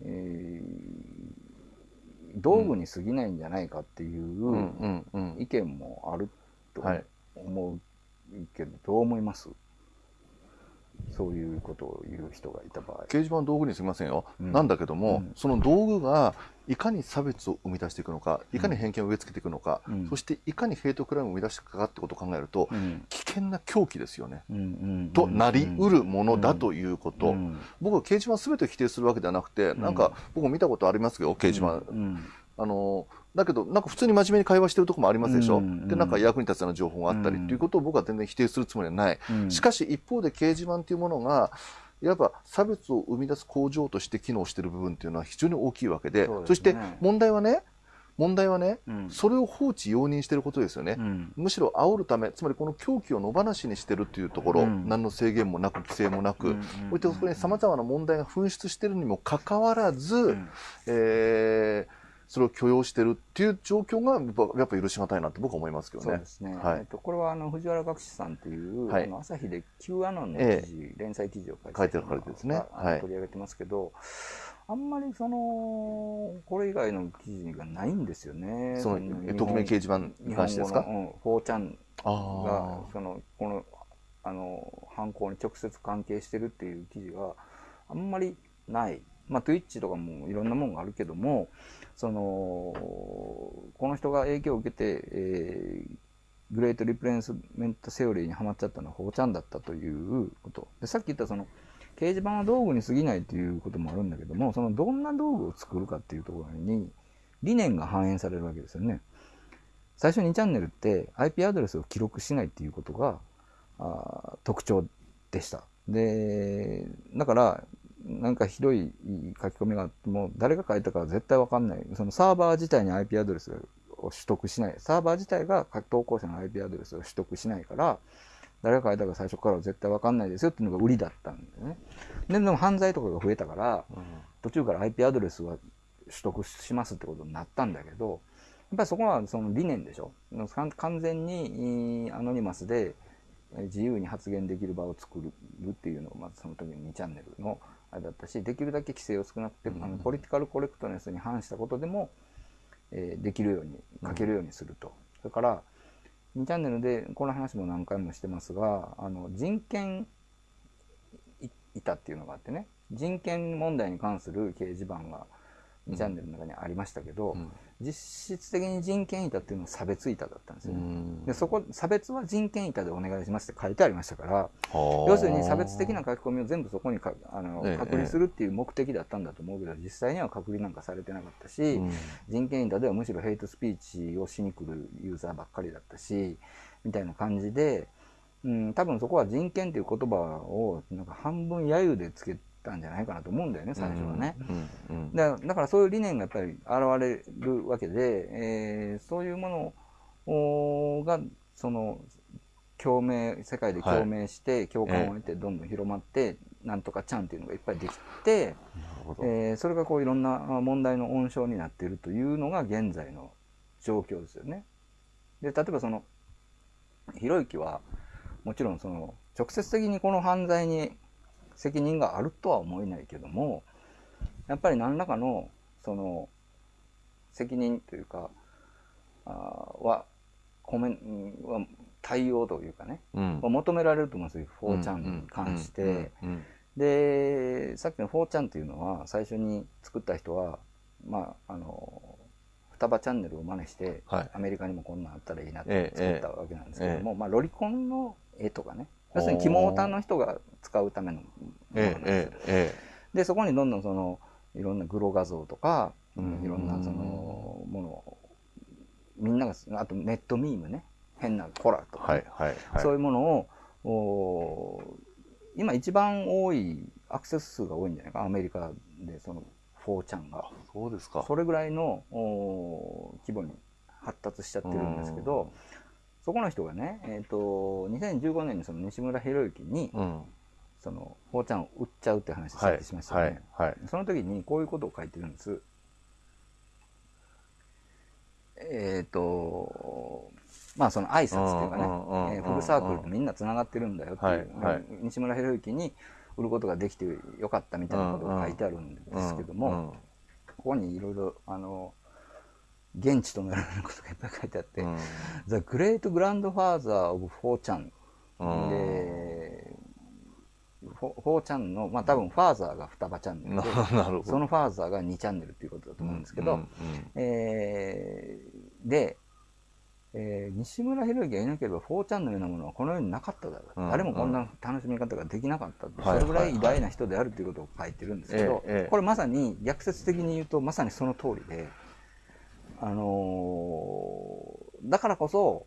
えー道具に過ぎないんじゃないかっていえ。う。意見もあるとはい思うけど、どう思います？そういうことを言う人がいた場合。掲示板は道具にすみませんよ、うん。なんだけども、うん。その道具がいかに差別を生み出していくのかいかに偏見を植え付けていくのか、うん。そしていかにヘイトクライムを生み出していくかってことを考えると、うん。危険な狂気ですよね、となりうるものだということ、うん。僕は掲示板すべてを否定するわけではなくて、なんか僕も見たことありますよ掲示板、うん。あのだけどなんか普通に真面目に会話してるところもありますでしょ、うんでなんか役に立つような情報があったりうんということを僕は全然否定するつもりはない、うん。しかし一方で掲示板というものがいわば差別を生み出す工場として機能している部分というのは非常に大きいわけでそね。そして問題はね問題はね、うん。それを放置容認していることですよね、うん。むしろ煽るためつまりこの狂気を野放しにしているというところ、うん。何の制限もなく規制もなく、ういったそこにさまざまな問題が噴出しているにもかかわらず、うん。えーそれを許容しているっていう状況がやっぱ許しがたいなと僕は思いますけどねそうで。すね。はいえっと、これはあの藤原学士さんという、はいあの朝日で Q アノンのえ記事、連載記事を書いて書いてられてですねはい取り上げてますけど、あんまりそのこれ以外の記事がないんですよね。その匿名掲示板に関してですか？うん、4ちゃんあがそのこのあの犯行に直接関係してるっていう記事があんまりない。まあ、Twitch とかもいろんなものがあるけども、その、この人が影響を受けて、えーグレートリプレイスメントセオリーにはまっちゃったのは4ちゃんだったということ。で、さっき言ったその、掲示板は道具に過ぎないということもあるんだけども、そのどんな道具を作るかっていうところに理念が反映されるわけですよね。最初2チャンネルって IP アドレスを記録しないっていうことがあ特徴でした。で、だから、なんかひどい書き込みがあっても、誰が書いたかは絶対わかんない。そのサーバー自体に IP アドレスを取得しない。サーバー自体が投稿者の IP アドレスを取得しないから、誰が書いたか最初からは絶対わかんないですよっていうのが売りだったんだよね。ででも犯罪とかが増えたから、途中から IP アドレスは取得しますってことになったんだけど、やっぱりそこはその理念でしょ。完完全にえーアノニマスでえー自由に発言できる場を作るっていうのがまずその時の2チャンネルのあれだったし、できるだけ規制を少なくて、あのポリティカルコレクトネスに反したことでも、えーできるように、書けるようにすると。それから、2チャンネルでこの話も何回もしてますが、あの人権い板っていうのがあってね、人権問題に関する掲示板が2チャンネルの中にありましたけど、うん実質的に人権板っていうのは差別板だったんですよね。うん。でそこ差別は人権板でお願いしますって書いてありましたから要要するに差別的な書き込みを全部そこにかあのええ。隔離するっていう目的だったんだと思うけど実際には隔離なんかされてなかったし、うん。人権板ではむしろヘイトスピーチをしに来るユーザーばっかりだったしみたいな感じで、うん、多分そこは人権っていう言葉をなんか半分揶揄でつけたんじゃないかなと思うんだよね最初はね。うんうんだだからそういう理念がやっぱり現れるわけで、えーそういうものおがその共鳴世界で共鳴して、共感を得てどんどん広まって、なんとかちゃんっていうのがいっぱいできて、えーそれがこういろんなあ問題の温床になっているというのが現在の状況ですよね。で例えばそのひろゆきはもちろんその直接的にこの犯罪に責任があるとは思えないけどもやっぱり何らかのその責任というかあーはコメンは対応というかね、うん。は求められると思うんですよ4ちゃんに関して。でさっきの4ちゃんっていうのは最初に作った人はまああの双葉チャンネルを真似して、はい。アメリカにもこんなんあったらいいなっええて作ったわけなんですけども、え。まあ、ロリコンの絵とかね要するに肝オタの人が使うためのものなんえですよ。ええでそこにどんどんそのいろんなグロ画像とか、うん。いろんなそのものをみんながあとネットミームね。変なコラとか。ね、はいはいはい。そういうものをお今一番多いアクセス数が多いんじゃないか。アメリカでその4ちゃんが。そうですか。それぐらいのお規模に発達しちゃってるんですけどそこの人がね、えー、と2015年にその西村博之にうん。その4ちゃんを売っちゃうって話さはい。っきしましたよね、はい。はい。その時にこういうことを書いてるんです。えっ、と、まあその挨拶っていうかね、うんうんうんうんえーフルサークルってみんな繋がってるんだよっていう、はい。はい。西村博之に売ることができてよかったみたいなことが書いてあるんですけども、うん。ここにいろいろ、あの、現地となるようなことがいっぱい書いてあって、うん。The Great Grandfather of 4ちゃんうん。で、フォフォーチャンの、まあ多分ファーザーが双葉チャンネルなで、なるほど。そのファーザーが2チャンネルっていうことだと思うんですけど、うんうんえーで、えー西村博之がいなければ4チャンのようなものはこの世になかっただろう、うん誰もこんな楽しみ方ができなかったって、はいそれぐらい偉大な人であるということを書いてるんですけど、ええええ。これまさに逆説的に言うとまさにその通りで、あのーだからこそ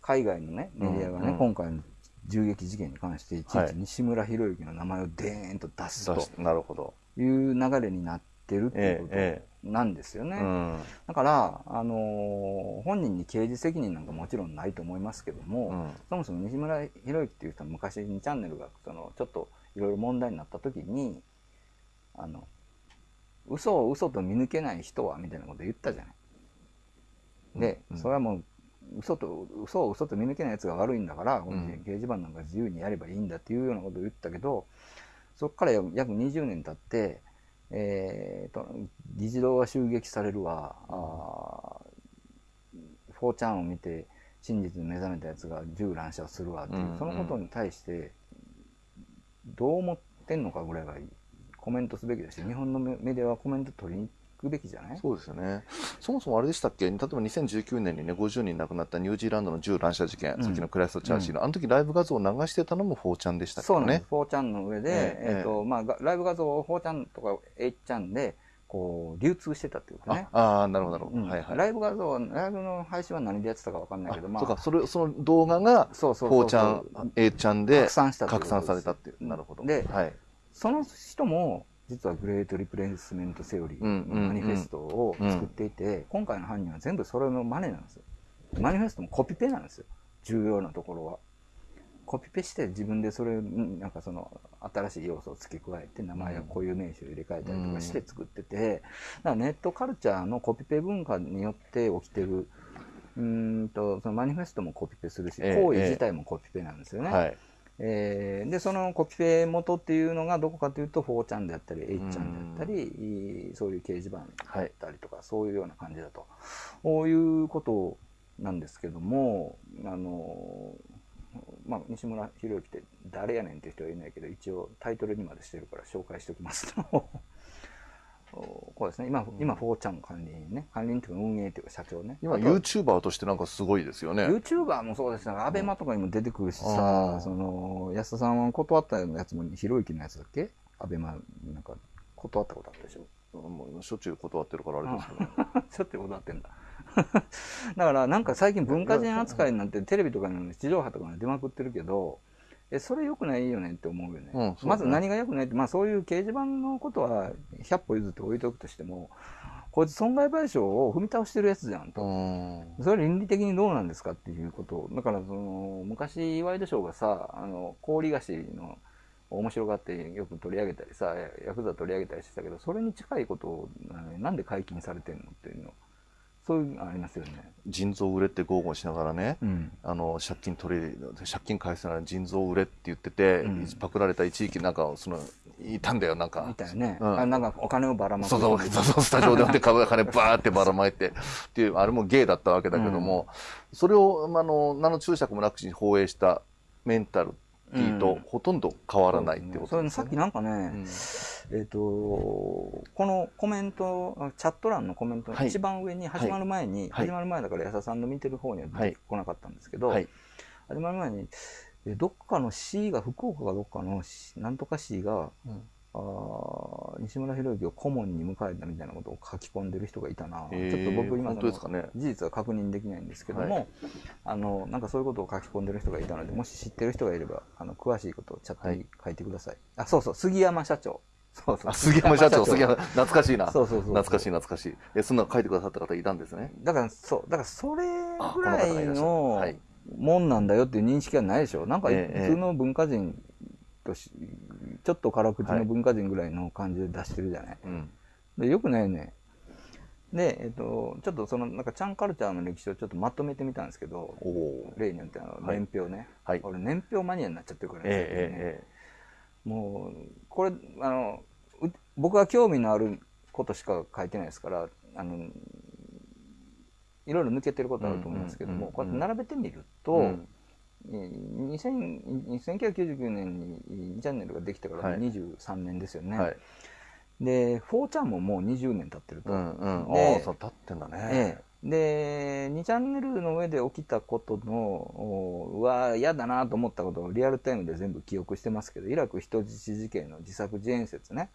海外のねメディアがね、うん。うん今回の銃撃事件に関していちいはい。ち西村博之の名前をデーンと出すと出しなるほど。いう流れになってるっていうこえとなんですよね。うんだから、あのー本人に刑事責任なんかもちろんないと思いますけども、うん。そもそも西村博之っていう人は昔2チャンネルがそのちょっといろいろ問題になった時にあの嘘を嘘と見抜けない人はみたいなこと言ったじゃない。で、うん。それはもう嘘と嘘を嘘と見抜けないやつが悪いんだから、このん掲示板なんか自由にやればいいんだっていうようなことを言ったけどそこから約20年経って、えーと議事堂が襲撃されるわ、あー4ちゃんを見て真実に目覚めたやつが銃乱射をするわっていう、うんそのことに対してどう思ってんのかぐらいがコメントすべきだし日本のメメディアはコメント取りに行くべきじゃない？そうですよね。そもそもあれでしたっけ？例えば2019年にね、50人亡くなったニュージーランドの銃乱射事件、うんさっきのクライストチャーシーの、あの時ライブ画像を流してたのも4ちゃんでしたっけ？ねそうなんです。。4ちゃんの上で、えええっとまあ、がライブ画像を4ちゃんとか8ちゃんでこう流通してたっていうことね。ああー、なるほど、なるほど。うんはいはい。ライブ画像、ライブの配信は何でやってたかわかんないけど、まあ、そうか、それ、その動画が、そうそうそう4ちゃん、A ちゃんで拡散した拡散されたっていう。なるほど。ではい。その人も実はグレートリプレイスメントセオリーマニフェストを作っていて、今回の犯人は全部それの真似なんですよ。マニフェストもコピペなんですよ。重要なところは。コピペして自分でそれになんかその新しい要素を付け加えて名前や固有名詞を入れ替えたりとかして作ってて、だからネットカルチャーのコピペ文化によって起きてるうーんとそのマニフェストもコピペするしええ行為自体もコピペなんですよね。はい。えーでそのコピペ元っていうのがどこかというと4ちゃんであったり8ちゃんであったりそういう掲示板だったりとか、そういうような感じだと。こういうことなんですけどもあの、まあ、西村博之って誰やねんっていう人はいないけど一応タイトルにまでしてるから紹介しておきますとこうですね。今今4ちゃん管理人ね。管理人っていうか運営っていうか社長ね。今、あと YouTuber としてなんかすごいですよね。YouTuber もそうです。ね、アベマとかにも出てくるしあさー、その安田さんは断ったやつもひろゆきのやつだっけ？アベマなんか断ったことあったでしょ？もうしょっちゅう断ってるからあれですけど。ちょっと断ってんだ。だからなんか最近文化人扱いになってテレビとかの地上波とかに出まくってるけどえそれ良くないよねって思うよね,、うんまず何が良くないって、まあ、そういう掲示板のことは100歩譲って置いとくとしてもこいつ損害賠償を踏み倒してるやつじゃんと、うん。それ倫理的にどうなんですかっていうこと。をだからその昔ワイドショーがさあの氷菓子の面白がってよく取り上げたりさヤクザ取り上げたりしてたけどそれに近いことをななんで解禁されてんのっていうのそういうのありますよね。腎臓売れって豪語しながらね、うんあの借金取り借金返せない腎臓売れって言ってて、うんパクられた一時期なんかそのいたんだよ、なんみか。たいなね。うんあなんかお金をばらまく。そうそう、そうスタジオでで株が金バーってばらまいて、っていう、あれも芸だったわけだけども、それを、あの、何の注釈もなくし放映したメンタルティとほとんど変わらないってこと。さっきなんかね、うん。えっ、と、このコメント、あチャット欄のコメントのはい。一番上に始まる前に、はい。始まる前だから安田さんの見てる方には出てこなかったんですけど、はい。始まる前に、えどっかの市が、福岡かどっかの市なんとか市が、うんあー西村博之を顧問に迎えたみたいなことを書き込んでる人がいたな、へーちょっと僕今本当ですかね。事実は確認できないんですけども、はい。あのなんかそういうことを書き込んでる人がいたのでもし知ってる人がいればあの詳しいことをチャットに書いてください、あそうそう杉山社長。そうそうあ、杉山社長、杉山、懐かしいな。そうそうそう懐かしい、懐かしい。え、そんなの書いてくださった方いたんですね？だからそうだからそれあぐらいのはい。もんなんだよっていう認識はないでしょ。なんかええ。普通の文化人としちょっと辛口の文化人ぐらいの感じで出してるじゃない、うん。でよくないよね。で、えっと、ちょっとそのなんかチャンカルチャーの歴史をちょっとまとめてみたんですけど。例によってあのはい。年表ね、はい。俺年表マニアになっちゃってるからね,、ええもうこれあのう僕は興味のあることしか書いてないですからあのいろいろ抜けてることあると思うんですけども、こうやって並べてみると、うん。えー2000 1999年に2チャンネルができてからはい。23年ですよね、ええはい。で4ちゃんももう20年経ってると、うんうん。でああ、そう、立ってんだね。ええ、で2チャンネルの上で起きたことのおうわ嫌だなと思ったことをリアルタイムで全部記憶してますけどイラク人質事件の自作自演説ね。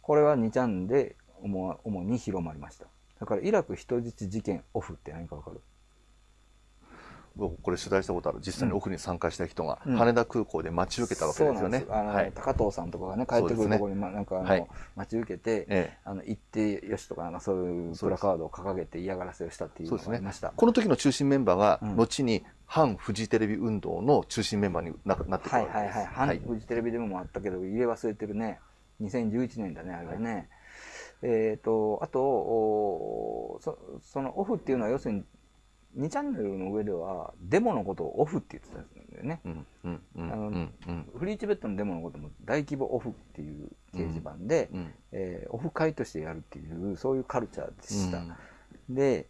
これは2チャンで主主に広まりました。だからイラク人質事件オフって何かわかる？僕これ取材したことある。実際にオフに参加した人が、うん羽田空港で待ち受けたわけですよね。あの、はい。高藤さんとかがね帰ってくるところに、まなんかあの、はい待ち受けて、えあの行ってよしとかなんかそういうプラカードを掲げて嫌がらせをしたっていうのがありました。この時の中心メンバーが、うん後に反フジテレビ運動の中心メンバーにななってくるわけです。はいはいはい。反フジテレビでもあったけど、入れ忘れてるね。2011年だね、あれはね。えっ、と、あとおそ、そのオフっていうのは要するに、2チャンネルの上では、デモのことをオフって言ってたんだよね。うんうんうんフリーチベットのデモのことも大規模オフっていう掲示板で、うんえーオフ会としてやるっていう、そういうカルチャーでした。うんで、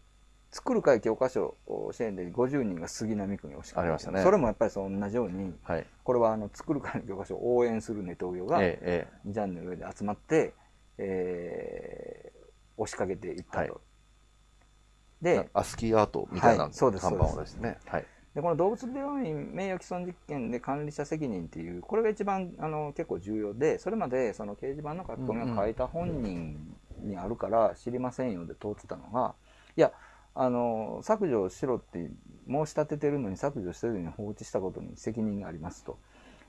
作る会教科書支援で50人が杉並区に押しかけましたねそれもやっぱりその同じように、はい。これはあの作る会の教科書を応援するネトウヨがえええ2チャンネル上で集まって、えー押しかけていったと。はいでえアスキーアートみたいなはいそうです看板を出してね。はい。でこの動物病院名誉毀損実験で管理者責任っていうこれが一番あの結構重要でそれまでその掲示板の書き込みを書いた本人にあるから知りませんよで通ってたのがいやあの削除しろって申し立ててるのに削除せずに放置したことに責任がありますと、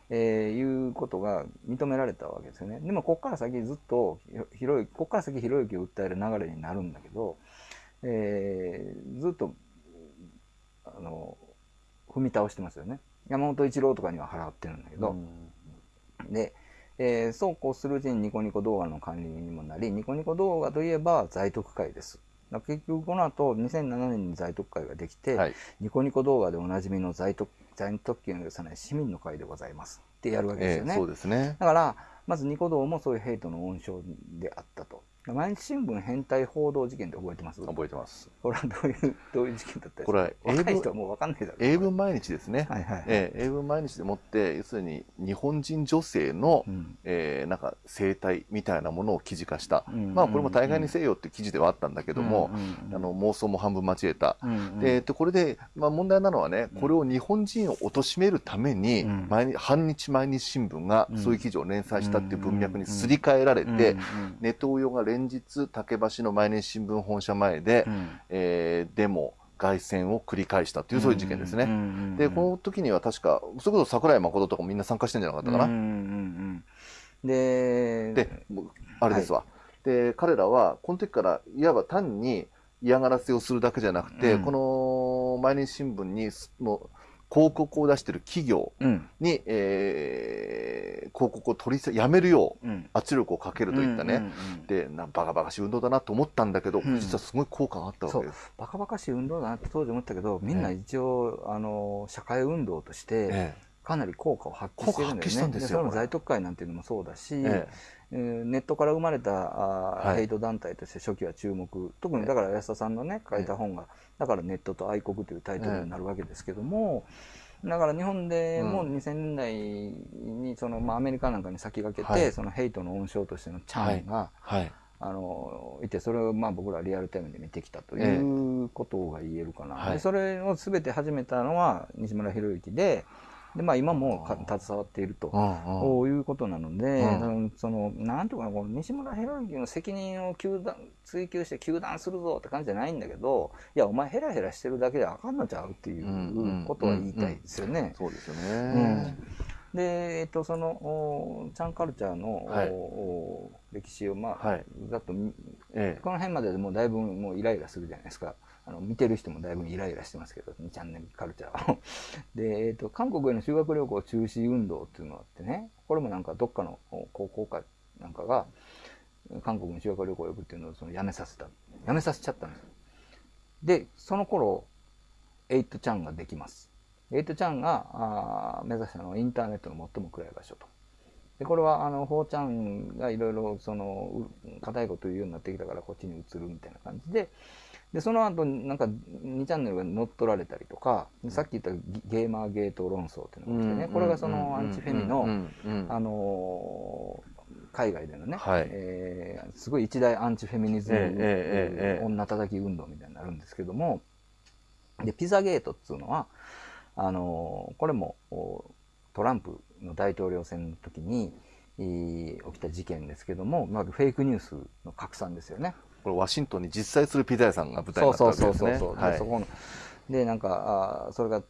えーいうことが認められたわけですよねでもここから先ずっとひろゆきここから先ひろゆきを訴える流れになるんだけど、えーずっとあの踏み倒してますよね。山本一郎とかには払ってるんだけど、で、えーそうこうするうちにニコニコ動画の管理人にもなりニコニコ動画といえば在特会です。結局この後2007年に在特会ができて、はい。ニコニコ動画でおなじみの在特在特権を許さない市民の会でございます。ってやるわけですよね、ええそうですね。だからまずニコ動もそういうヘイトの温床であったと毎日新聞変態報道事件って覚えてます？覚えてます。これはどういうどういう事件だったこれは英文人はもう分かんないだろう。英文毎日ですね。はいはいはい。ええ英文毎日でもって、要するに日本人女性の、うん。えーなんか生態みたいなものを記事化した。うんまあこれも大概にせよって記事ではあったんだけども、うんうんうんあの妄想も半分交えた。うんうんで、でこれで、まあ、問題なのはね、これを日本人を貶めるために、うん。毎日反日毎日新聞がうんそういう記事を連載したっていう文脈にすり替えられて、うんうんネトウヨが連日竹橋の毎日新聞本社前で、うん。えーデモ凱旋を繰り返したっていうそういう事件ですね。うんうんうんでこの時には確かそれこそ桜井誠とかもみんな参加してんじゃなかったかな。うんうんうんでであれですわ、で彼らはこの時からいわば単に嫌がらせをするだけじゃなくて、うん。この毎日新聞にもう広告を出してる企業うん。に、えー広告を取りさやめるよううん。圧力をかけるといったね、うんうんうんでなバカバカしい運動だなと思ったんだけど、うん。実はすごい効果があったわけです。バカバカしい運動だなって当時思ったけどみんな一応、あの社会運動としてえかなり効果を発揮してるんだよね。効果発揮したんですよそれもこれ。在特会なんていうのもそうだし、ええ。ーネットから生まれたヘイト団体として初期は注目、特にだから安田さんのね書いた本が、だからネットと愛国というタイトルになるわけですけども、だから日本でもうん2000年代にその、まあ、アメリカなんかに先駆けて、はい。そのヘイトの温床としてのチャンが、はい。あのいてそれをまあ僕らリアルタイムで見てきたということが言えるかな、はい。でそれを全て始めたのは西村博之でで、まあ、今もか携わっていると。いうことなので、そのなんていうかなこの西村博之の責任を糾弾追及して糾弾するぞって感じじゃないんだけどいやお前ヘラヘラしてるだけであかんのちゃうっていうことは言いたいですよね。そうですようんね。で、えっと、その、おチャンカルチャーの、はいお歴史を、まあ、はいざっと見えこの辺まででもうだいぶもうイライラするじゃないですか。あの見てる人もだいぶイライラしてますけど、2チャンネルカルチャーを。で、えっと、韓国への修学旅行中止運動っていうのがあってね、これもなんかどっかの高校かなんかが、韓国に修学旅行を呼ぶっていうのをそのやめさせた。やめさせちゃったんですよ。で、その頃、8chan ができます。8chan があー目指したのはインターネットの最も暗い場所と。で、これは、あの、4chan がいろいろ、その、硬いこと言うようになってきたから、こっちに移るみたいな感じで、で、その後、なんか、2チャンネルが乗っ取られたりとか、さっき言ったギゲーマーゲート論争っていうのが来てね、これがそのアンチフェミの、あのー海外でのね、はい。えーすごい一大アンチフェミニズム、ええええええ女叩き運動みたいになるんですけども、で、ピザゲートっていうのは、あのーこれもおトランプの大統領選の時に、えー起きた事件ですけども、まあ、フェイクニュースの拡散ですよね。これワシントンに実際するピザ屋さんが舞台にそうなったそうわけですね。そうそうそう、はい。でそこのでなんかあーそれが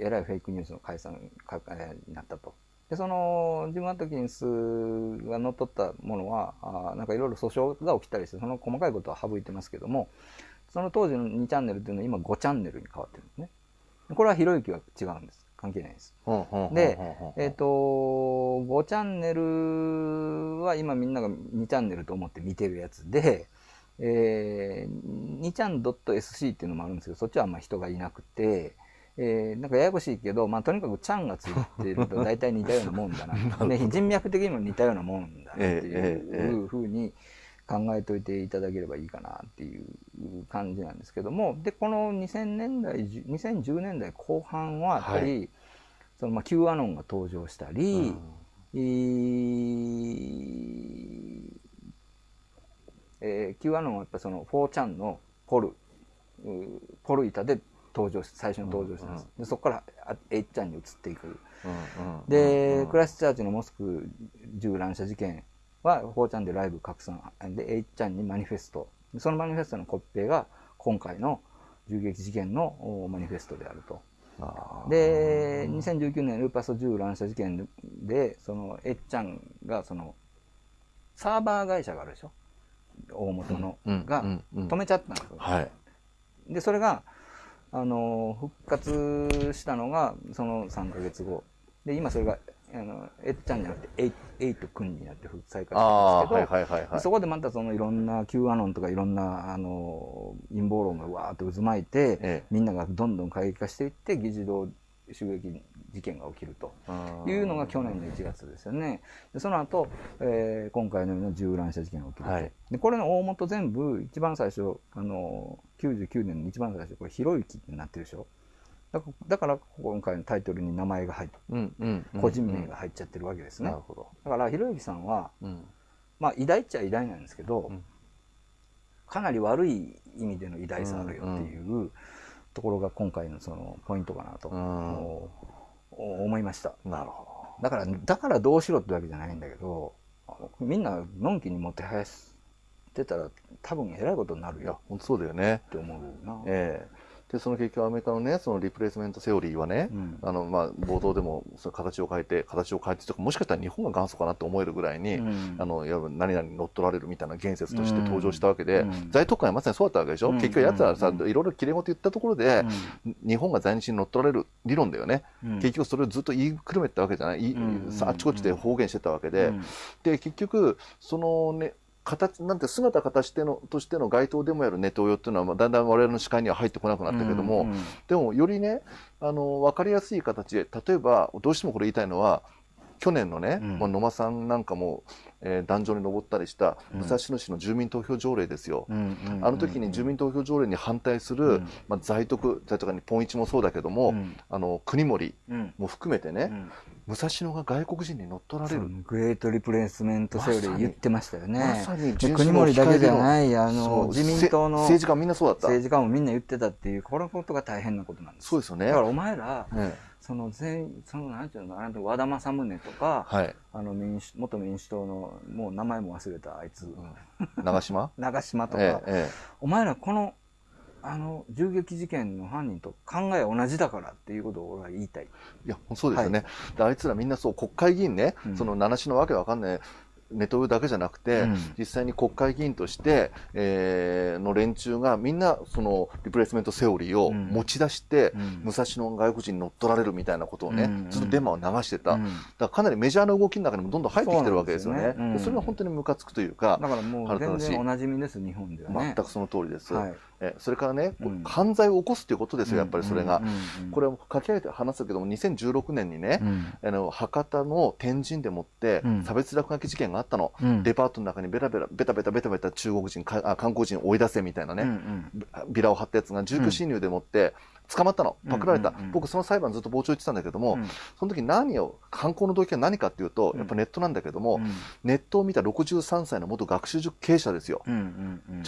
えらいフェイクニュースの解散かえーになったと。でそのジム・アトキンスが乗っ取ったものはあーなんかいろいろ訴訟が起きたりしてその細かいことは省いてますけどもその当時の2チャンネルっていうのは今5チャンネルに変わってるんですね。でこれはひろゆきは違うんです。関係ないです。で、えっ、と、5チャンネルは今みんなが2チャンネルと思って見てるやつで、えー、2ちゃん .sc っていうのもあるんですけど、そっちはあんま人がいなくて、えー、なんかややこしいけど、まあとにかくちゃんがついてると 大体似たようなもんだな。で人脈的にも似たようなもんだなっていうふうに考えといていただければいいかなっていう感じなんですけども、で、この2000年代、2010年代後半はやっぱり、そのまあ Q アノンが登場したり、えーえー、Q アノンはやっぱその 4chan のポル、ポル板で登場し最初に登場したんです。でそこからあ8ちゃんに移っていく。うんうんで、クライストチャーチのモスク銃乱射事件は 4chan でライブ拡散。で、8ちゃんにマニフェスト。でそのマニフェストのコピペが今回の銃撃事件のおマニフェストであると。で、2019年ルーパス銃乱射事件で、その、えっちゃんが、その、サーバー会社があるでしょ？大元の、うんが止めちゃったんですよ。はい。で、それが、あの、復活したのが、その3ヶ月後。で、今それが、あの、えっちゃんじゃなくて、エイエイト君になって再開したんですけど、はいはいはいはい。そこでまたそのいろんな Q アノンとかいろんなあの陰謀論がわーっと渦巻いて、ええみんながどんどん過激化していって議事堂襲撃事件が起きるというのが去年の1月ですよね。でその後、えー今回のような銃乱射事件が起きると。はいでこれの大元全部一番最初あの99年の一番最初これひろゆきになってるでしょ。だからだから今回のタイトルに名前が入ってうんうんうん個人名が入っちゃってるわけですね。なるほど。だからひろゆきさんはうんまあ偉大っちゃ偉大なんですけど、うんかなり悪い意味での偉大さあるよっていうところが今回のそのポイントかなと、思いました。なるほだからだからどうしろってわけじゃないんだけどみんなのんきにもてはやしてたら多分えらいことになるよ、本当そうだよね。って思うな、ええで、その結局アメリカのね、そのリプレイスメントセオリーはね、うん。あの、まあ、冒頭でも、その形を変えて、形を変えてとか、もしかしたら日本が元祖かなって思えるぐらいに、うん。あの、いわば何々に乗っ取られるみたいな言説として登場したわけで、うん。在特会はまさにそうだったわけでしょ、うん。結局奴はさ、うん。いろいろ切れ事言ったところで、日本が在日に乗っ取られる理論だよね。うん。結局それをずっと言いくるめてたわけじゃない、いあっちこっちで方言してたわけで、うん。で結局そのね形、なんて姿形してのとしての街頭でもやるネトウヨっていうのは、まあだんだん我々の視界には入ってこなくなったけども、うんうんでもよりね、あの、わかりやすい形で、例えば、どうしてもこれ言いたいのは、去年のね、うん。まあ野間さんなんかも、えー壇上に登ったりしたうん武蔵野市の住民投票条例ですよ。うんあの時に住民投票条例に反対する、うんまあ、在徳、在徳にポン一もそうだけども、うんあの国森うんも含めてね、うん武蔵野が外国人に乗っ取られる。グレートリプレイスメントセオリー言ってましたよね。まさに国盛だけじゃない、あその、う自民党のせ政治家みんなそうだった。政治家もみんな言ってたっていう、このことが大変なことなんです。そうですよね。だからお前ら、ねその全、その、なんていうのかな、和田政宗とか、はい。あの民主、元民主党の、もう名前も忘れたあいつ、長島？長島とか、えええお前らこの、あの、銃撃事件の犯人と考え同じだからっていうことを俺は言いたい。えいや、そうですよね。であいつらみんなそう、国会議員ね、うんその七種のわけわかんない。ネトウヨだけじゃなくて、うん。実際に国会議員として、えーの連中がみんなそのリプレイスメントセオリーをうん。持ち出して、うん。武蔵野の外国人に乗っ取られるみたいなことをね、うん。ずっとデマを流してた、うん。だからかなりメジャーな動きの中にもどんどん入ってきてるわけですよね。それが本当にムカつくというか、だからもう全然おなじみです、日本ではね。全くその通りです。はいえそれからね、うん。犯罪を起こすということですよ、やっぱりそれが。これを書き上げて話すけども、2016年にね、うん。あの博多の天神でもってうん。差別落書き事件があったの、うん。デパートの中にベラベラベタベタベタベタ中国人かあ韓国人を追い出せみたいなね、ビラを貼ったやつが住居侵入でもって捕まったの、パクられた、僕その裁判ずっと傍聴言ってたんだけども、うん。その時何を犯行の動機は何かっていうと、うん。やっぱネットなんだけども、うん。ネットを見た63歳の元学習塾経営者ですよ、ち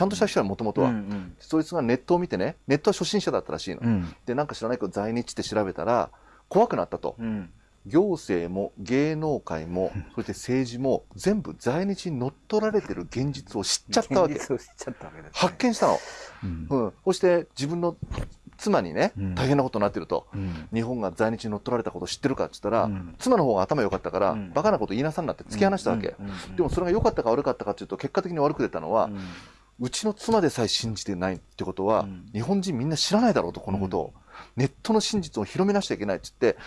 ゃんとした人は。もともとは、そいつがネットを見てねネットは初心者だったらしいの、うん。でなんか知らないけど在日って調べたら怖くなったと、うん。行政も芸能界もそして政治も全部在日に乗っ取られてる現実を知っちゃったわけ。現実を知っちゃったわけですね。発見したの、うん。うん、そして自分の妻にね、うん。大変なことになってるとうん。日本が在日に乗っ取られたこと知ってるかって言ったら、うん。妻の方が頭良かったから、うん。バカなこと言いなさんなって突き放したわけ、でもそれが良かったか悪かったかっていうと結果的に悪く出たのは、ううんちの妻でさえ信じてないってことは、うん。日本人みんな知らないだろうとこのことを、ネットの真実を広めなしちゃいけないって言って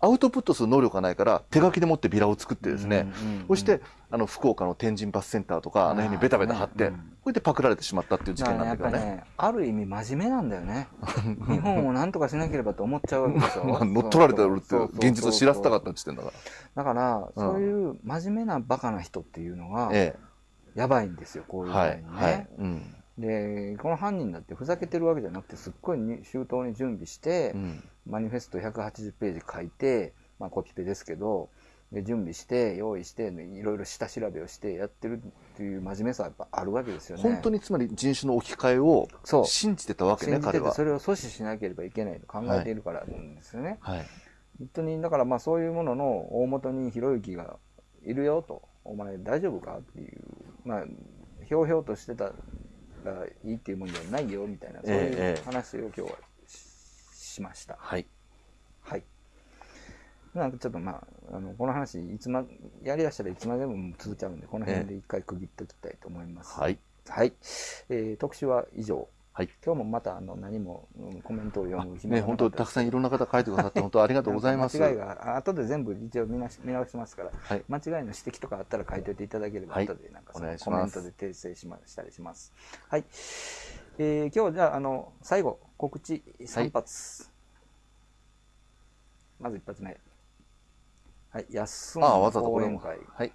アウトプットする能力がないから手書きでもってビラを作ってですね、そしてあの福岡の天神バスセンターとかあの辺にベタベタ貼って、あーねうんこれでパクられてしまったっていう事件なんだけどね。らねある意味真面目なんだよね 日本を何とかしなければと思っちゃうわけでしょ まあ、乗っ取られてるって現実を知らせたかったって言ってんだかだから、うんそういう真面目なバカな人っていうのがら。えやばいんですよこういうえ。はいふうに。ね、はい。うん。でこの犯人だってふざけてるわけじゃなくてすっごいに周到に準備して、うん。マニフェスト180ページ書いて、まあ、コピペですけどで準備して用意していろいろ下調べをしてやってるっていう真面目さはやっぱあるわけですよね。本当につまり人種の置き換えを信じてたわけね、彼は信じててそ。れを阻止しなければいけないと考えているからなんですよね。はい。本当にだからまあそういうものの大元にひろゆきがいるよとお前大丈夫かっていうまあひょうひょうとしてたらいいっていうもんじゃないよみたいなそういうええ話を今日はししました。はい。はい。なんかちょっとまあ、あの、この話、いつま、やりだしたらいつまでも続いちゃうんで、この辺で一回区切っておきたいと思います。はい。はい。えー特集は以上。はい。今日もまた、あの、何も、うんコメントを読む暇ね、本当たくさんいんろんな方書いてくださって、本当ありがとうございます。間違いが、あ後で全部一応見見直しますから、はい。間違いの指摘とかあったら書いておいていただければ、はい後でなんかコメントで訂正しましたりします。はい。えー今日じゃあ、あの、最後、告知3発。まず一発目。はい、安ああ、わざわざこれも。講演会。はい。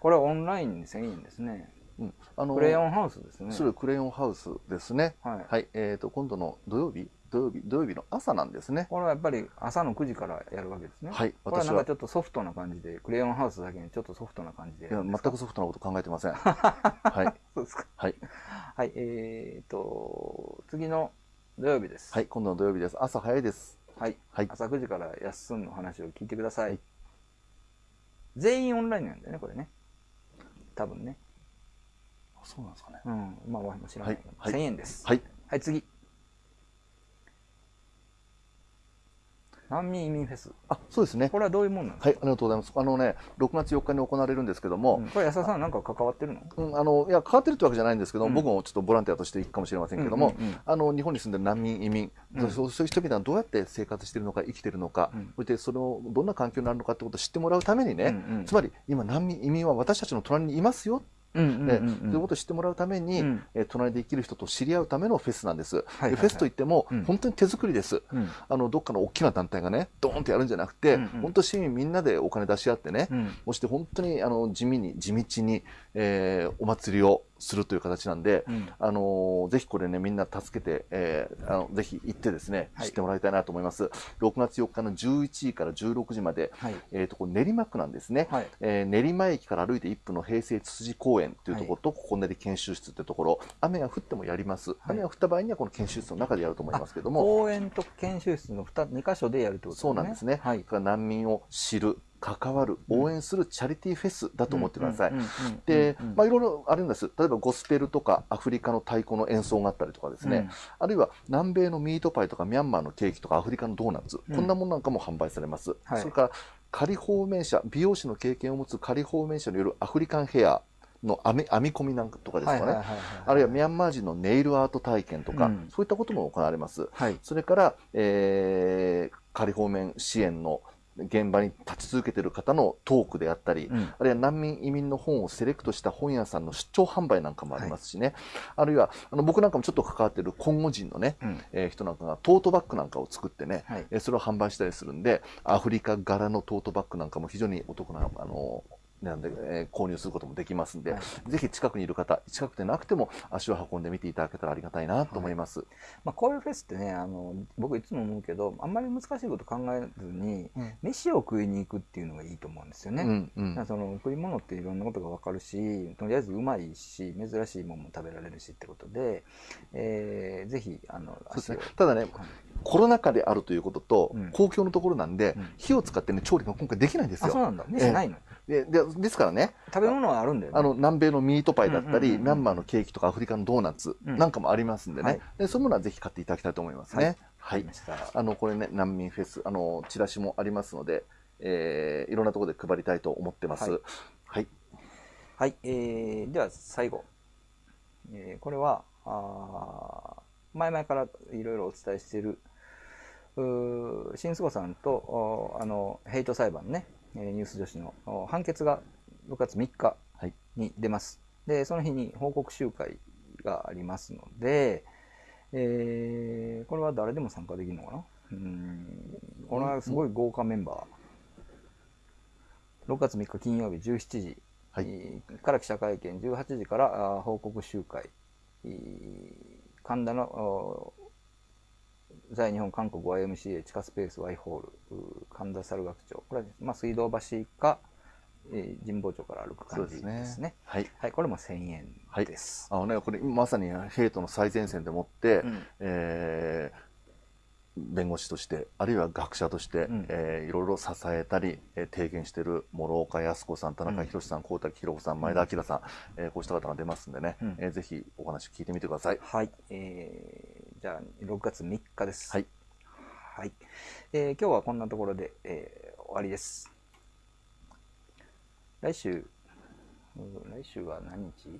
これはオンラインで1000円ですね。うん。あのクレヨンハウスですね。それクレヨンハウスですね。はい。はい。えっと、今度の土曜日土曜日土曜日の朝なんですね。これはやっぱり朝の9時からやるわけですね。はいこれはなんかちょっとソフトな感じで、クレヨンハウスだけにちょっとソフトな感じでいや、全。くソフトなこと考えてません。はい。そうですか。はい。はい、えーと、次の土曜日です。はい。今度の土曜日です。朝早いです。はい。はい。朝9時からやっすんの話を聞いてください。はい全員オンラインなんだよね、これね。多分ね。そうなんですかね。うん。まあ、わ知らないはい1000円です。はい。はい、次。難民移民フェス。あ、そうですね。これはどういうもんなんですはい、ありがとうございます。あのね、6月4日に行われるんですけども、うんこれ安田さんなんか関わってるの？うん、あの、いや、変わってるってわけじゃないんですけど、うん僕もちょっとボランティアとして行くかもしれませんけども、うんうんうんあの、日本に住んでる難民、移民、うんそうそういう人々がどうやって生活してるのか、生きてるのか、うんそしてその、どんな環境になるのかってことを知ってもらうためにね、うんうんつまり、今、難民、移民は私たちの隣にいますよ。でうんそういうことを知ってもらうために、うん。えー隣で生きる人と知り合うためのフェスなんです。フェスといっても、うん。本当に手作りです。うん。あの、どっかの大きな団体がね、ドーンとやるんじゃなくて、うんうん本当市民みんなでお金出し合ってね、うして本当にあの地味に、地道に、えーお祭りをするという形なんで、うんあのーぜひこれね、みんな助けて、えーあのぜひ行ってですね、はい知ってもらいたいなと思います。6月4日の11時から16時まで、はいえーと、これ練馬区なんですね。はいえー練馬駅から歩いて1分の平成つつじ公園というところと、ここ練り研修室というところ、雨が降ってもやります。雨が降った場合にはこの研修室の中でやると思いますけども、公園と研修室の 2, 2箇所でやるってことですね。そうなんですね。はい難民を知る、関わる、応援するチャリティーフェスだと思ってください。で、まあいろいろあるんです。例えばゴスペルとかアフリカの太鼓の演奏があったりとかですね、あるいは南米のミートパイとかミャンマーのケーキとかアフリカのドーナツ、こんなものなんかも販売されます。はいそれから仮放免者、美容師の経験を持つ仮放免者によるアフリカンヘアの編み編み込みなんかとかですかね。あるいはミャンマー人のネイルアート体験とか、うんそういったことも行われます。はい。それから、えー仮放免支援の現場に立ち続けている方のトークであったり、うん。あるいは難民移民の本をセレクトした本屋さんの出張販売なんかもありますしね、あるいはあの僕なんかもちょっと関わっているコンゴ人のね、うん。えー人なんかがトートバッグなんかを作ってね、はい。えーそれを販売したりするんで、アフリカ柄のトートバッグなんかも非常にお得な、あの値段で、えー購入することもできますんで、はい。ぜひ近くにいる方、近くでなくても足を運んでみていただけたらありがたいなと思います。まあ、こういうフェスってねあの僕いつも思うけどあんまり難しいこと考えずに、うん。飯を食いに行くっていうのがいいと思うんですよね。うんうん。その食い物っていろんなことが分かるしとりあえずうまいし珍しいものも食べられるしってことで、えーぜひあのそうですね。ただね、コロナ禍であるということと、うん。公共のところなんで、うん。火を使ってね、調理が今回できないんですよ。あそうなんだ。飯ないの、ででですからね、食べ物はあるんだよね。あの、南米のミートパイだったり、ミャンマーのケーキとかアフリカのドーナツうん。なんかもありますんでね、はい。でそういうものはぜひ買っていただきたいと思いますね。はい。あの、これね、難民フェス、あの、チラシもありますので、えーいろんなところで配りたいと思ってます。はい。はい。はい、えー、では最後、えーこれはあー前々からいろいろお伝えしている新菅さんとおあのヘイト裁判ね、えーニュース女子のお判決が6月3日はいに出ます。で、その日に報告集会がありますので、えーこれは誰でも参加できるのかな？うーんこれはすごい豪華メンバー。6月3日金曜日17時、から記者会見、18時から報告集会、えー神田のお在日本韓国 YMCA 地下スペース Y ホール神田猿楽町。これは、まあ、水道橋か、えー神保町から歩く感じですね。はい。はい、これも1000円です、あのね、これまさにヘイトの最前線でもって、うん。えー弁護士として、あるいは学者として、うん。えーいろいろ支えたり、えー提言している諸岡靖子さん、田中宏さん、高滝博子さん、前田明さん、えーこうした方が出ますんでね、うん。えーぜひお話聞いてみてください。はい、えーじゃあ6月3日です。はい。はい、えー今日はこんなところで、えー終わりです。来週うん来週は何日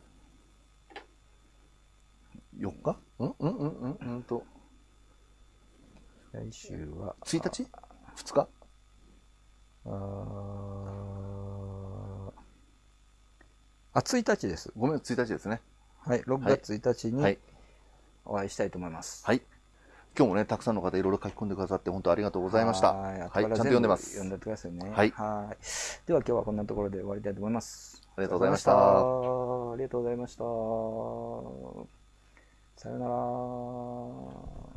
？4日？うんうんうんうんうんと、来週は1日 ?2 日？あー。あ1日です。ごめん、1日ですね。はい6月1日にはい。お会いしたいと思います、はい。今日もね、たくさんの方いろいろ書き込んでくださって、本当ありがとうございました。はい、ちゃんと読んでます。読んでくださいね。はいはいでは今日はこんなところで終わりたいと思います。ありがとうございましたありがとうございました。さようなら。